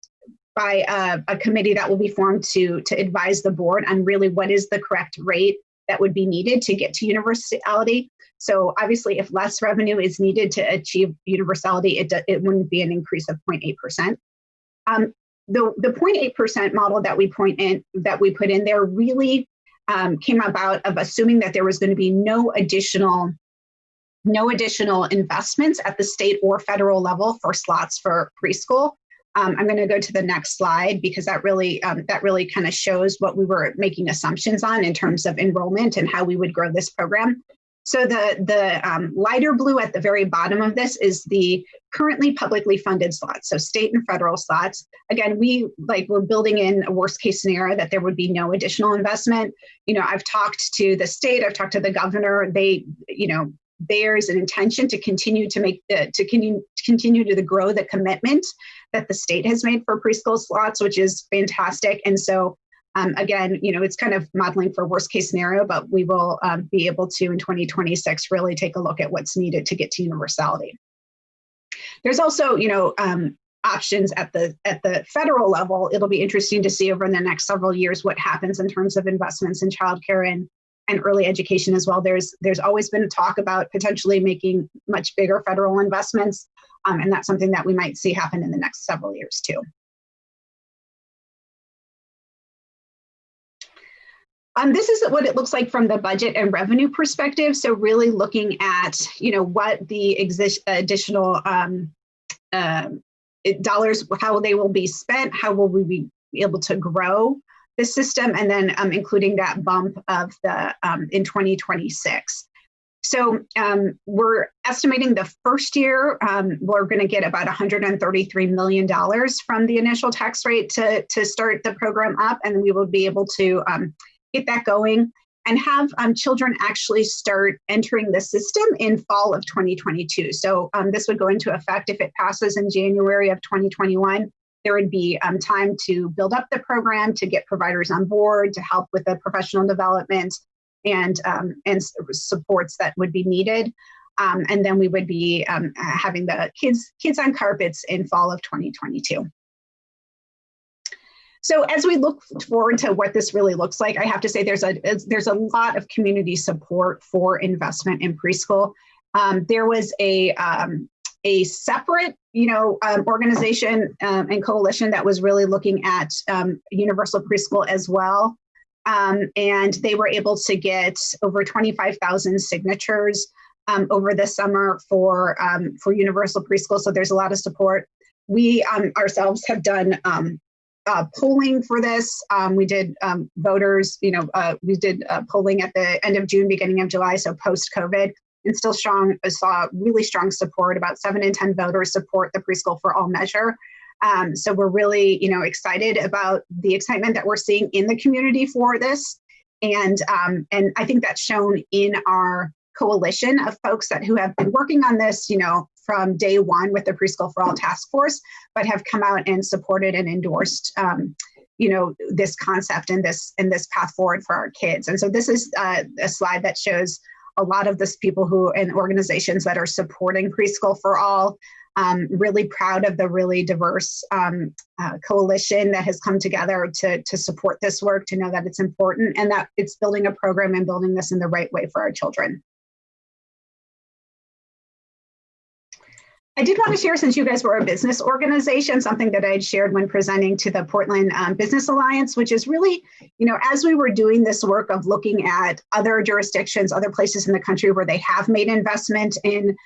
by a, a, committee that will be formed to to advise the board on really what is the correct rate that would be needed to get to universality. So obviously, if less revenue is needed to achieve universality, it, it wouldn't be an increase of 0.8%. Um, the the 0.8% model that we point in that we put in there really um, came about of assuming that there was going to be no additional no additional investments at the state or federal level for slots for preschool um, I'm going to go to the next slide because that really um, that really kind of shows what we were making assumptions on in terms of enrollment and how we would grow this program. So the the um, lighter blue at the very bottom of this is the currently publicly funded slots, so state and federal slots. Again, we like we're building in a worst case scenario that there would be no additional investment. You know, I've talked to the state, I've talked to the governor. They, you know, there's an intention to continue to make the to continue to continue to grow the commitment that the state has made for preschool slots, which is fantastic. And so um, again, you know, it's kind of modeling for worst case scenario, but we will um, be able to in 2026 really take a look at what's needed to get to universality. There's also, you know, um, options at the at the federal level. It'll be interesting to see over the next several years what happens in terms of investments in childcare and and early education as well. There's there's always been talk about potentially making much bigger federal investments, um, and that's something that we might see happen in the next several years too. Um, this is what it looks like from the budget and revenue perspective. So really looking at, you know, what the exist additional um, uh, dollars, how they will be spent, how will we be be able to grow the system and then um, including that bump of the um, in 2026. So um, we're estimating the first year um, we're going to get about 133 million dollars from the initial tax rate to to start the program up, and we will be able to um, get that going and have um, children actually start entering the system in fall of 2022. So this would go into effect if it passes in January of 2021 there would be um, time to build up the program, to get providers on board, to help with the professional development and um, and supports that would be needed. Um, and then we would be um, having the kids kids on carpets in fall of 2022. So as we look forward to what this really looks like, I have to say there's a there's a lot of community support for investment in preschool. Um, there was a um, a separate, you know, um, organization um, and coalition that was really looking at um, universal preschool as well. Um, and they were able to get over 25,000 signatures um, over the summer for um, for universal preschool. So there's a lot of support. We ourselves have done uh, polling for this. we did voters, you know, uh, we did uh, polling at the end of June, beginning of July, so post COVID and still strong saw really strong support. About seven in ten voters support the preschool for all measure. Um, so we're really, you know, excited about the excitement that we're seeing in the community for this, and um, and I think that's shown in our coalition of folks that who have been working on this, you know, from day one with the Preschool for All Task Force, but have come out and supported and endorsed. Um, you know this concept and this and this path forward for our kids and so this is uh, a slide that shows a lot of this people who and organizations that are supporting preschool for all um, really proud of the really diverse um, uh, coalition that has come together to, to support this work to know that it's important and that it's building a program and building this in the right way for our children I did want to share, since you guys were a business organization, something that I had shared when presenting to the Portland um, Business Alliance, which is really, you know, as we were doing this work of looking at other jurisdictions, other places in the country where they have made investment in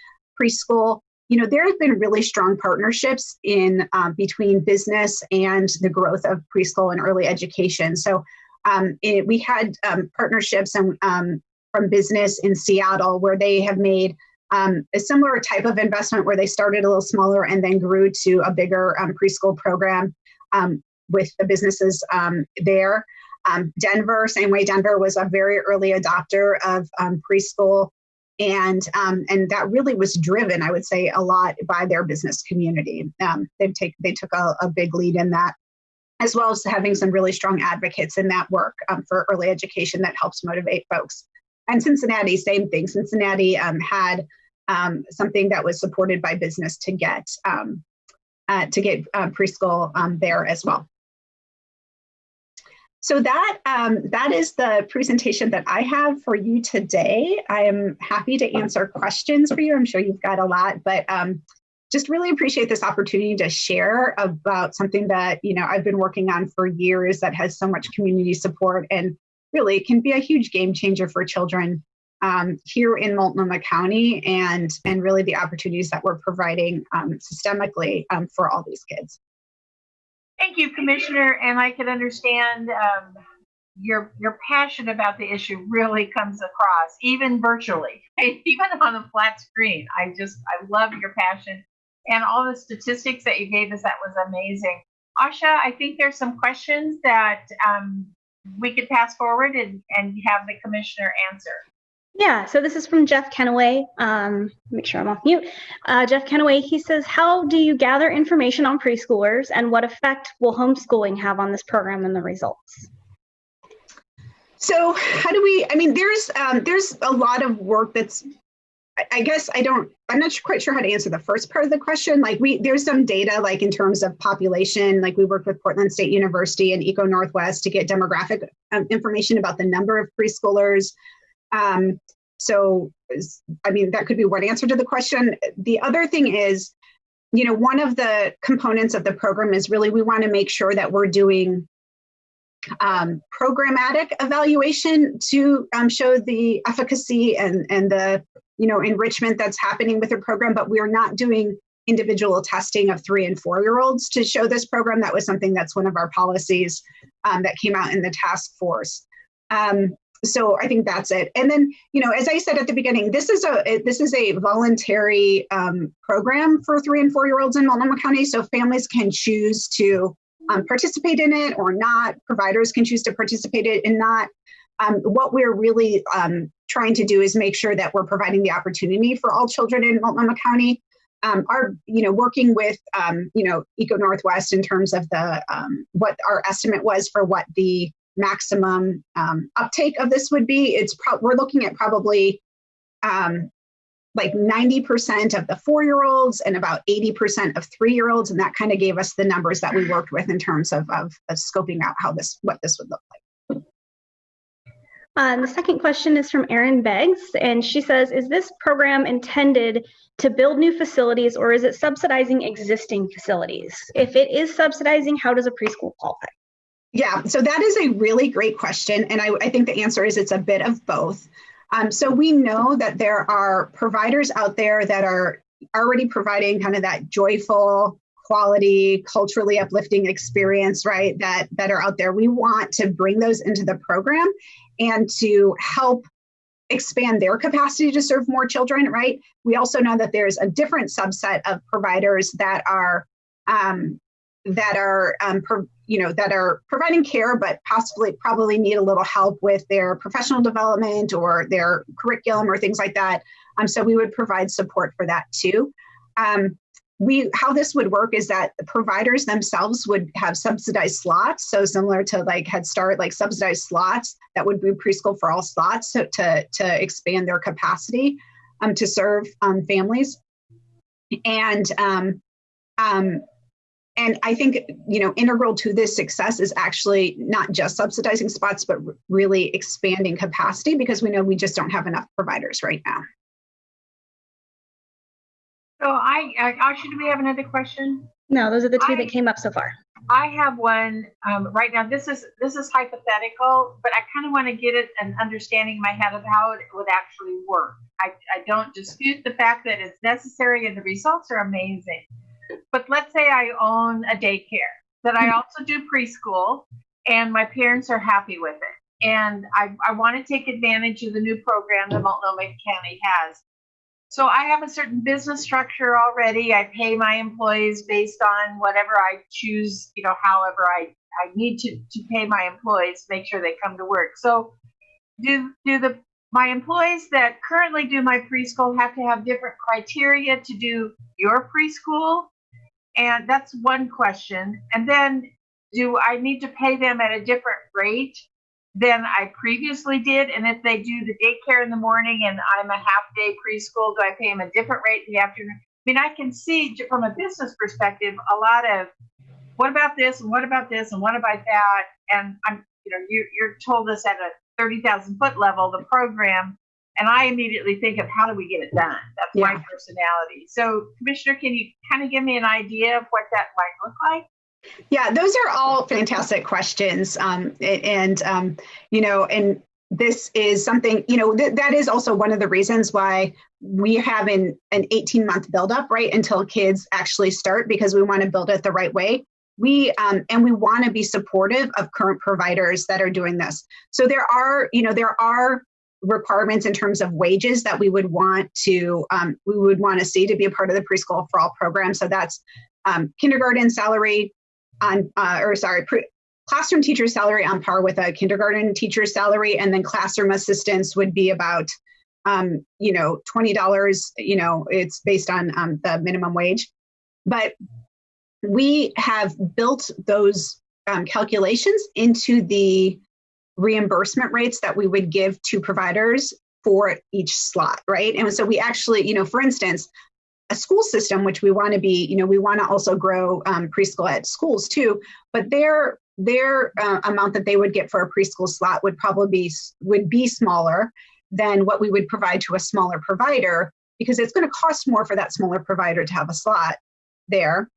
preschool, you know, there have been really strong partnerships in um, between business and the growth of preschool and early education. So um, it, we had um, partnerships and um, from business in Seattle where they have made um, a similar type of investment where they started a little smaller and then grew to a bigger um, preschool program um, with the businesses um, there. Um, Denver, same way, Denver was a very early adopter of um, preschool. And and that really was driven, I would say, a lot by their business community. they take they took a, a, big lead in that, as well as having some really strong advocates in that work for early education that helps motivate folks. And Cincinnati, same thing. Cincinnati had um, something that was supported by business to get um, uh, to get uh, preschool um, there as well. So that um, that is the presentation that I have for you today. I am happy to answer questions for you. I'm sure you've got a lot, but um, just really appreciate this opportunity to share about something that you know I've been working on for years that has so much community support and really can be a huge game changer for children um, here in Multnomah County and, and really the opportunities that we're providing um, systemically um, for all these kids. Thank you, Commissioner. And I can understand um, your, your passion about the issue really comes across, even virtually, even on a flat screen. I just, I love your passion and all the statistics that you gave us. That was amazing. Asha, I think there's some questions that um, we could pass forward and, and have the commissioner answer. Yeah, so this is from Jeff Kenaway. Um, make sure I'm off mute. Uh, Jeff Kenaway, he says, How do you gather information on preschoolers and what effect will homeschooling have on this program and the results? So how do we, I mean, there's um, there's a lot of work that's, I guess I don't, I'm not quite sure how to answer the first part of the question. Like we, there's some data like in terms of population, like we worked with Portland State University and ECONorthwest to get demographic um, information about the number of preschoolers, um, so, I mean, that could be one answer to the question. The other thing is, you know, one of the components of the program is really we want to make sure that we're doing um, programmatic evaluation to um, show the efficacy and, and the, you know, enrichment that's happening with the program, but we're not doing individual testing of three and four year olds to show this program. That was something that's one of our policies um, that came out in the task force. Um, so I think that's it. And then, you know, as I said at the beginning, this is a this is a voluntary um, program for three and four year olds in Multnomah County. So families can choose to um, participate in it or not. Providers can choose to participate in it and not. Um, what we're really um, trying to do is make sure that we're providing the opportunity for all children in Multnomah County. Um, our, you know, working with, um, you know, ECONorthwest in terms of the um, what our estimate was for what the maximum um, uptake of this would be. It's we're looking at probably um, like 90% of the four-year-olds and about 80% of three-year-olds, and that kind of gave us the numbers that we worked with in terms of, of, of scoping out how this what this would look like. Um, the second question is from Erin Beggs, and she says, "Is this program intended to build new facilities, or is it subsidizing existing facilities? If it is subsidizing, how does a preschool qualify?" Yeah, so that is a really great question. And I, I think the answer is it's a bit of both. Um, so we know that there are providers out there that are already providing kind of that joyful, quality, culturally uplifting experience, right? That that are out there. We want to bring those into the program and to help expand their capacity to serve more children, right? We also know that there's a different subset of providers that are um, that are um, pro, you know that are providing care but possibly probably need a little help with their professional development or their curriculum or things like that. Um, so we would provide support for that too. Um, we how this would work is that the providers themselves would have subsidized slots. So similar to like head start like subsidized slots that would be preschool for all slots so to to expand their capacity um, to serve um, families. And um, um, and I think you know integral to this success is actually not just subsidizing spots, but really expanding capacity because we know we just don't have enough providers right now. So I, I Asha, do we have another question? No, those are the two I- that came up so far. I have one um, right now. This is this is hypothetical, but I kind of want to get it an understanding in my head of how it would actually work. I, I don't dispute the fact that it's necessary and the results are amazing. But let's say I own a daycare that I mm-hmm. also do preschool, and my parents are happy with it, and I, I want to take advantage of the new program that Multnomah County has. So I have a certain business structure already. I pay my employees based on whatever I choose, you know, however I, I need to, to pay my employees, make sure they come to work. So do do the my employees that currently do my preschool have to have different criteria to do your preschool? And that's one question. And then do I need to pay them at a different rate than I previously did? And if they do the daycare in the morning and I'm a half day preschool, do I pay them a different rate in the afternoon? I mean, I can see from a business perspective a lot of what about this and what about this and what about that? And I'm, you know, you, you're told us at a 30,000 foot level, the program, and I immediately think of how do we get it done? That's my personality. So, Commissioner, can you kind of give me an idea of what that might look like? Yeah, those are all fantastic questions. Um, and, um, you know, and this is something, you know, th- that is also one of the reasons why we have an, an 18 month buildup, right, until kids actually start because we want to build it the right way. We, um, and we want to be supportive of current providers that are doing this. So there are, you know, there are requirements in terms of wages that we would want to, um, we would want to see to be a part of the preschool for all program. So that's um, kindergarten salary, on uh, or sorry classroom teacher salary on par with a kindergarten teacher salary and then classroom assistants would be about um, you know $20 you know it's based on um, the minimum wage but we have built those um, calculations into the reimbursement rates that we would give to providers for each slot right and so we actually you know for instance a school system, which we want to be, you know, we want to also grow um, preschool at schools too. But their their uh, amount that they would get for a preschool slot would probably be would be smaller than what we would provide to a smaller provider because it's going to cost more for that smaller provider to have a slot there.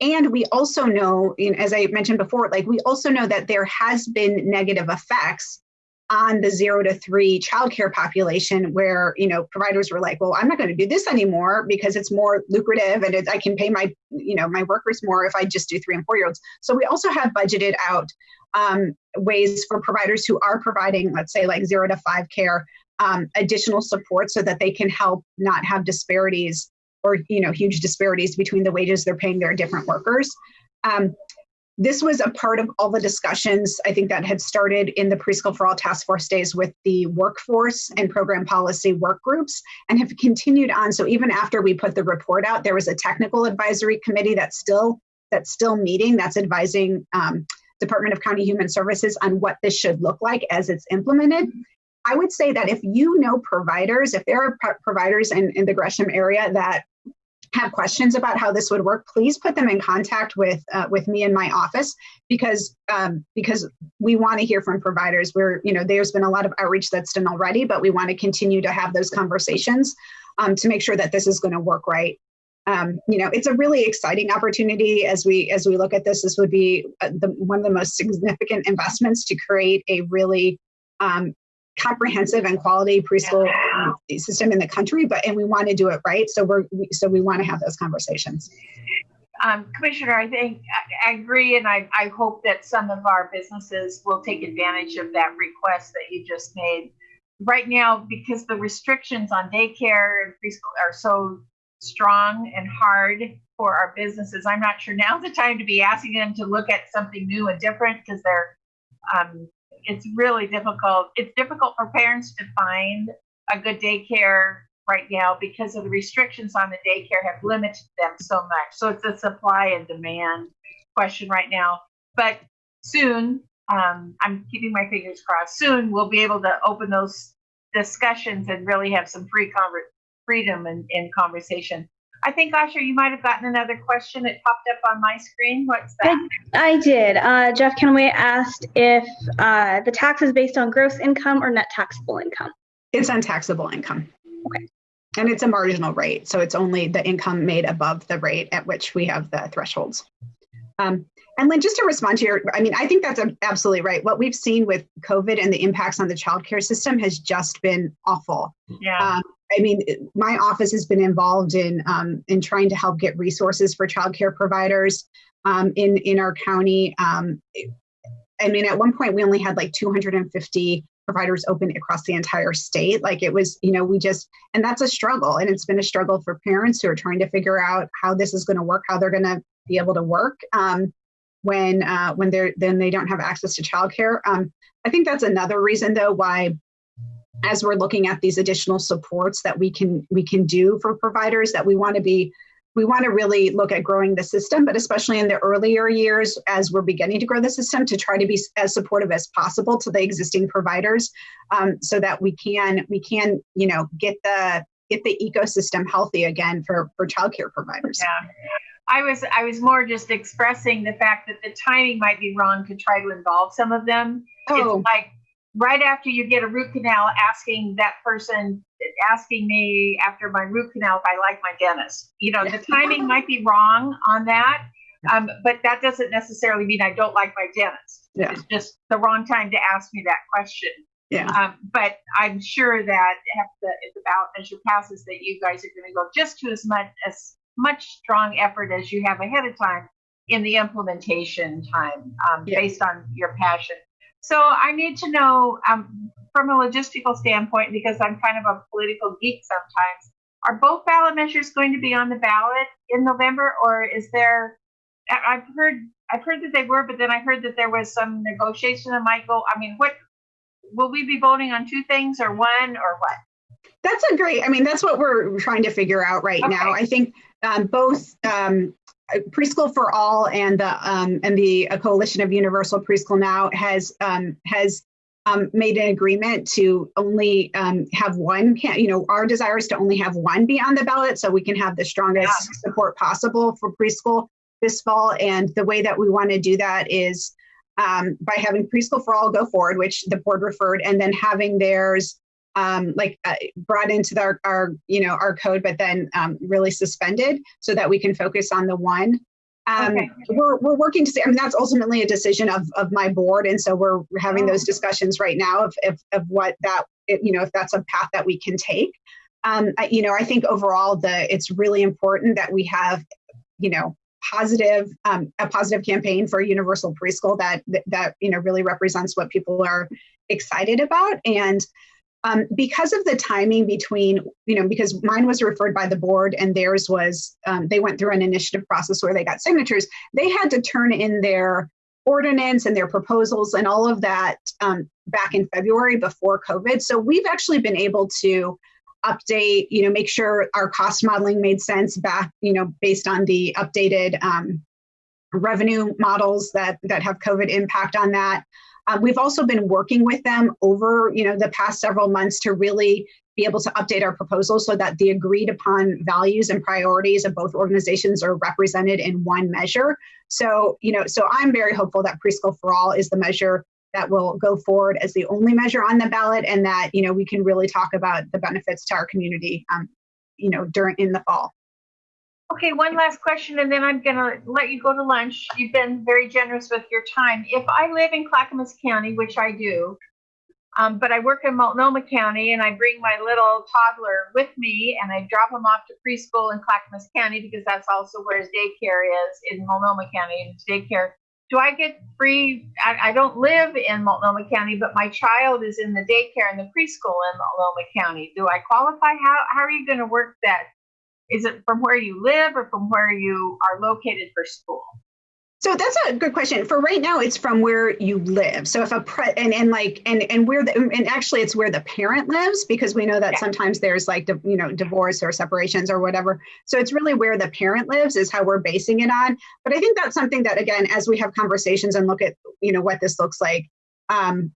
And we also know, as I mentioned before, like we also know that there has been negative effects on the zero to three childcare population where you know providers were like well i'm not going to do this anymore because it's more lucrative and it, i can pay my you know my workers more if i just do three and four year olds. So we also have budgeted out um, ways for providers who are providing let's say like zero to five care um, additional support so that they can help not have disparities or you know huge disparities between the wages they're paying their different workers um, this was a part of all the discussions I think that had started in the Preschool for All Task Force days with the workforce and program policy work groups and have continued on. So even after we put the report out, there was a technical advisory committee that's still that's still meeting, that's advising um, Department of County Human Services on what this should look like as it's implemented. I would say that if you know providers, if there are providers in, in the Gresham area that have questions about how this would work, please put them in contact with uh, with me in my office because um, because we want to hear from providers. We're you know there's been a lot of outreach that's done already, but we want to continue to have those conversations um, to make sure that this is going to work right. Um, you know, it's a really exciting opportunity as we as we look at this. This would be uh, the, one of the most significant investments to create a really um, comprehensive and quality preschool um, system in the country but and we want to do it right so we're we, so we want to have those conversations. Um, commissioner i think I, I agree and I, I hope that some of our businesses will take advantage of that request that you just made. Right now because the restrictions on daycare and preschool are so strong and hard for our businesses i'm not sure now's the time to be asking them to look at something new and different because they're um, it's really difficult. It's difficult for parents to find a good daycare right now because of the restrictions on the daycare have limited them so much. So it's a supply and demand question right now. But soon, um, I'm keeping my fingers crossed. Soon we'll be able to open those discussions and really have some free conver- freedom in, in conversation. I think, Asha, you might have gotten another question. It popped up on my screen. What's that? I, I did. Uh, Jeff Kenway asked if uh, the tax is based on gross income or net taxable income. It's on taxable income. Okay. And it's a marginal rate. So it's only the income made above the rate at which we have the thresholds. Um, and Lynn, just to respond to your, I mean, I think that's absolutely right. What we've seen with COVID and the impacts on the childcare system has just been awful. Yeah. Um, I mean, my office has been involved in um, in trying to help get resources for childcare providers um, in in our county. Um, I mean, at one point we only had like 250 providers open across the entire state. Like it was, you know, we just and that's a struggle, and it's been a struggle for parents who are trying to figure out how this is going to work, how they're going to be able to work um, when uh, when they're then they don't have access to childcare. Um, I think that's another reason, though, why as we're looking at these additional supports that we can we can do for providers that we want to be we want to really look at growing the system but especially in the earlier years as we're beginning to grow the system to try to be as supportive as possible to the existing providers um, so that we can we can you know get the get the ecosystem healthy again for for childcare providers yeah I was I was more just expressing the fact that the timing might be wrong to try to involve some of them. Oh. It's like right after you get a root canal, asking that person, asking me after my root canal if I like my dentist. You know, the timing might be wrong on that, um, but that doesn't necessarily mean I don't like my dentist. Yeah. It's just the wrong time to ask me that question. Yeah. Um, but I'm sure that if the, if the ballot measure passes, that you guys are going to go just to as much as much strong effort as you have ahead of time in the implementation time, um, Yeah. based on your passion so I need to know um, from a logistical standpoint, because I'm kind of a political geek sometimes, are both ballot measures going to be on the ballot in November, or is there? I've heard I've heard that they were, but then I heard that there was some negotiation that might go. I mean, what will we be voting on two things or one or what? That's a great. I mean, that's what we're trying to figure out right Okay. now. I think um, both um, preschool for all and the um, and the uh, coalition of universal preschool now has um, has um, made an agreement to only um, have one. You know, our desire is to only have one be on the ballot, so we can have the strongest support possible for preschool this fall. And the way that we want to do that is um, by having preschool for all go forward, which the board referred, and then having theirs um, like uh, brought into the, our, our, you know, our code, but then um, really suspended so that we can focus on the one. Um, Okay. we're, we're working to see, I mean, that's ultimately a decision of, of my board. And so we're having those discussions right now of, of, of what that, if, you know, if that's a path that we can take. Um, I, you know, I think overall the, it's really important that we have, you know, positive, um, a positive campaign for universal preschool that, that, that, you know, really represents what people are excited about. And, um, because of the timing between, you know, because mine was referred by the board and theirs was, um, they went through an initiative process where they got signatures. They had to turn in their ordinance and their proposals and all of that um, back in February before COVID. So we've actually been able to update, you know, make sure our cost modeling made sense back, you know, based on the updated um, revenue models that that have COVID impact on that. Um, we've also been working with them over, you know, the past several months to really be able to update our proposal so that the agreed upon values and priorities of both organizations are represented in one measure. So, you know, so I'm very hopeful that preschool for all is the measure that will go forward as the only measure on the ballot, and that you know we can really talk about the benefits to our community, um, you know, during in the fall. Okay, one last question, and then I'm gonna let you go to lunch. You've been very generous with your time. If I live in Clackamas County, which I do, um, but I work in Multnomah County, and I bring my little toddler with me, and I drop him off to preschool in Clackamas County because that's also where his daycare is in Multnomah County. His daycare. Do I get free? I, I don't live in Multnomah County, but my child is in the daycare and the preschool in Multnomah County. Do I qualify? How how are you going to work that? Is it from where you live or from where you are located for school? So that's a good question. For right now, it's from where you live. So if a pre and, and like and and where the and actually it's where the parent lives because we know that Yeah. sometimes there's like you know divorce or separations or whatever. So it's really where the parent lives is how we're basing it on. But I think that's something that again, as we have conversations and look at you know what this looks like, um,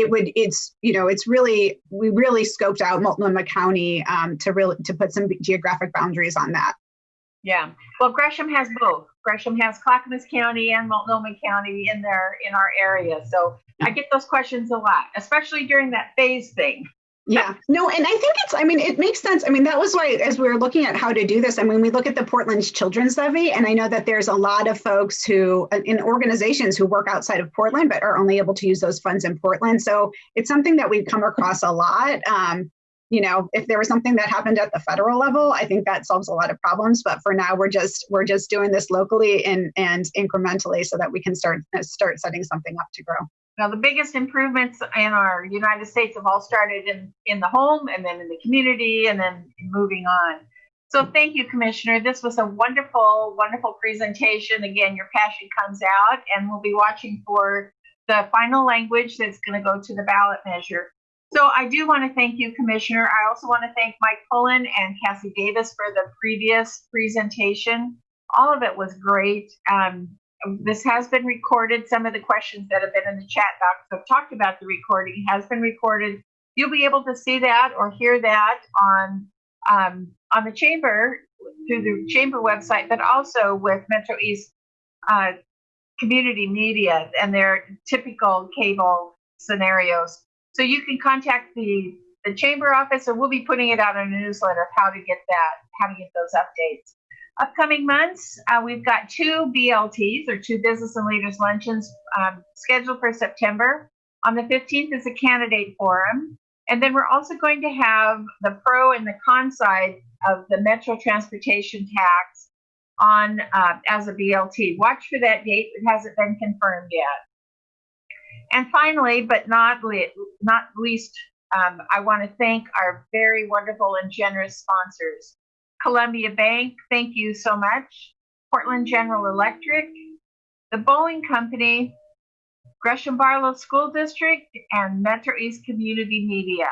it would it's you know it's really we really scoped out Multnomah County um, to really to put some geographic boundaries on that. Yeah. Well, Gresham has both. Gresham has Clackamas County and Multnomah County in their in our area. So I get those questions a lot, especially during that phase thing. Yeah, no, and I think it's, I mean, it makes sense. I mean, that was why, as we were looking at how to do this, I mean, we look at the Portland's Children's Levy, and I know that there's a lot of folks who, uh, in organizations who work outside of Portland, but are only able to use those funds in Portland. So it's something that we've come across a lot. Um, you know, if there was something that happened at the federal level, I think that solves a lot of problems. But for now, we're just we're just doing this locally and and incrementally so that we can start uh, start setting something up to grow. Now, the biggest improvements in our United States have all started in in the home, and then in the community, and then moving on. So thank you, Commissioner. This was a wonderful, wonderful presentation. Again, your passion comes out, and we'll be watching for the final language that's going to go to the ballot measure. So I do want to thank you, Commissioner. I also want to thank Mike Pullen and Cassie Davis for the previous presentation. All of it was great. Um, this has been recorded. Some of the questions that have been in the chat box have talked about the recording has been recorded. You'll be able to see that or hear that on um, on the chamber through the chamber website, but also with Metro East uh, community media and their typical cable scenarios. So you can contact the the chamber office, and we'll be putting it out in a newsletter of how to get that, how to get those updates. Upcoming months, uh, we've got two BLTs or two business and leaders luncheons um, scheduled for September. On the 15th is a candidate forum. And then we're also going to have the pro and the con side of the Metro Transportation Tax on uh, as a BLT. Watch for that date. It hasn't been confirmed yet. And finally, but not le- not least, um, I want to thank our very wonderful and generous sponsors. Columbia Bank, thank you so much. Portland General Electric, the Boeing Company, Gresham Barlow School District, and Metro East Community Media.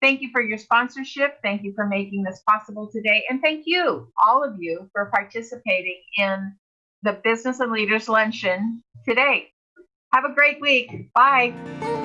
Thank you for your sponsorship. Thank you for making this possible today. And thank you, all of you, for participating in the Business and Leaders Luncheon today. Have a great week. Bye.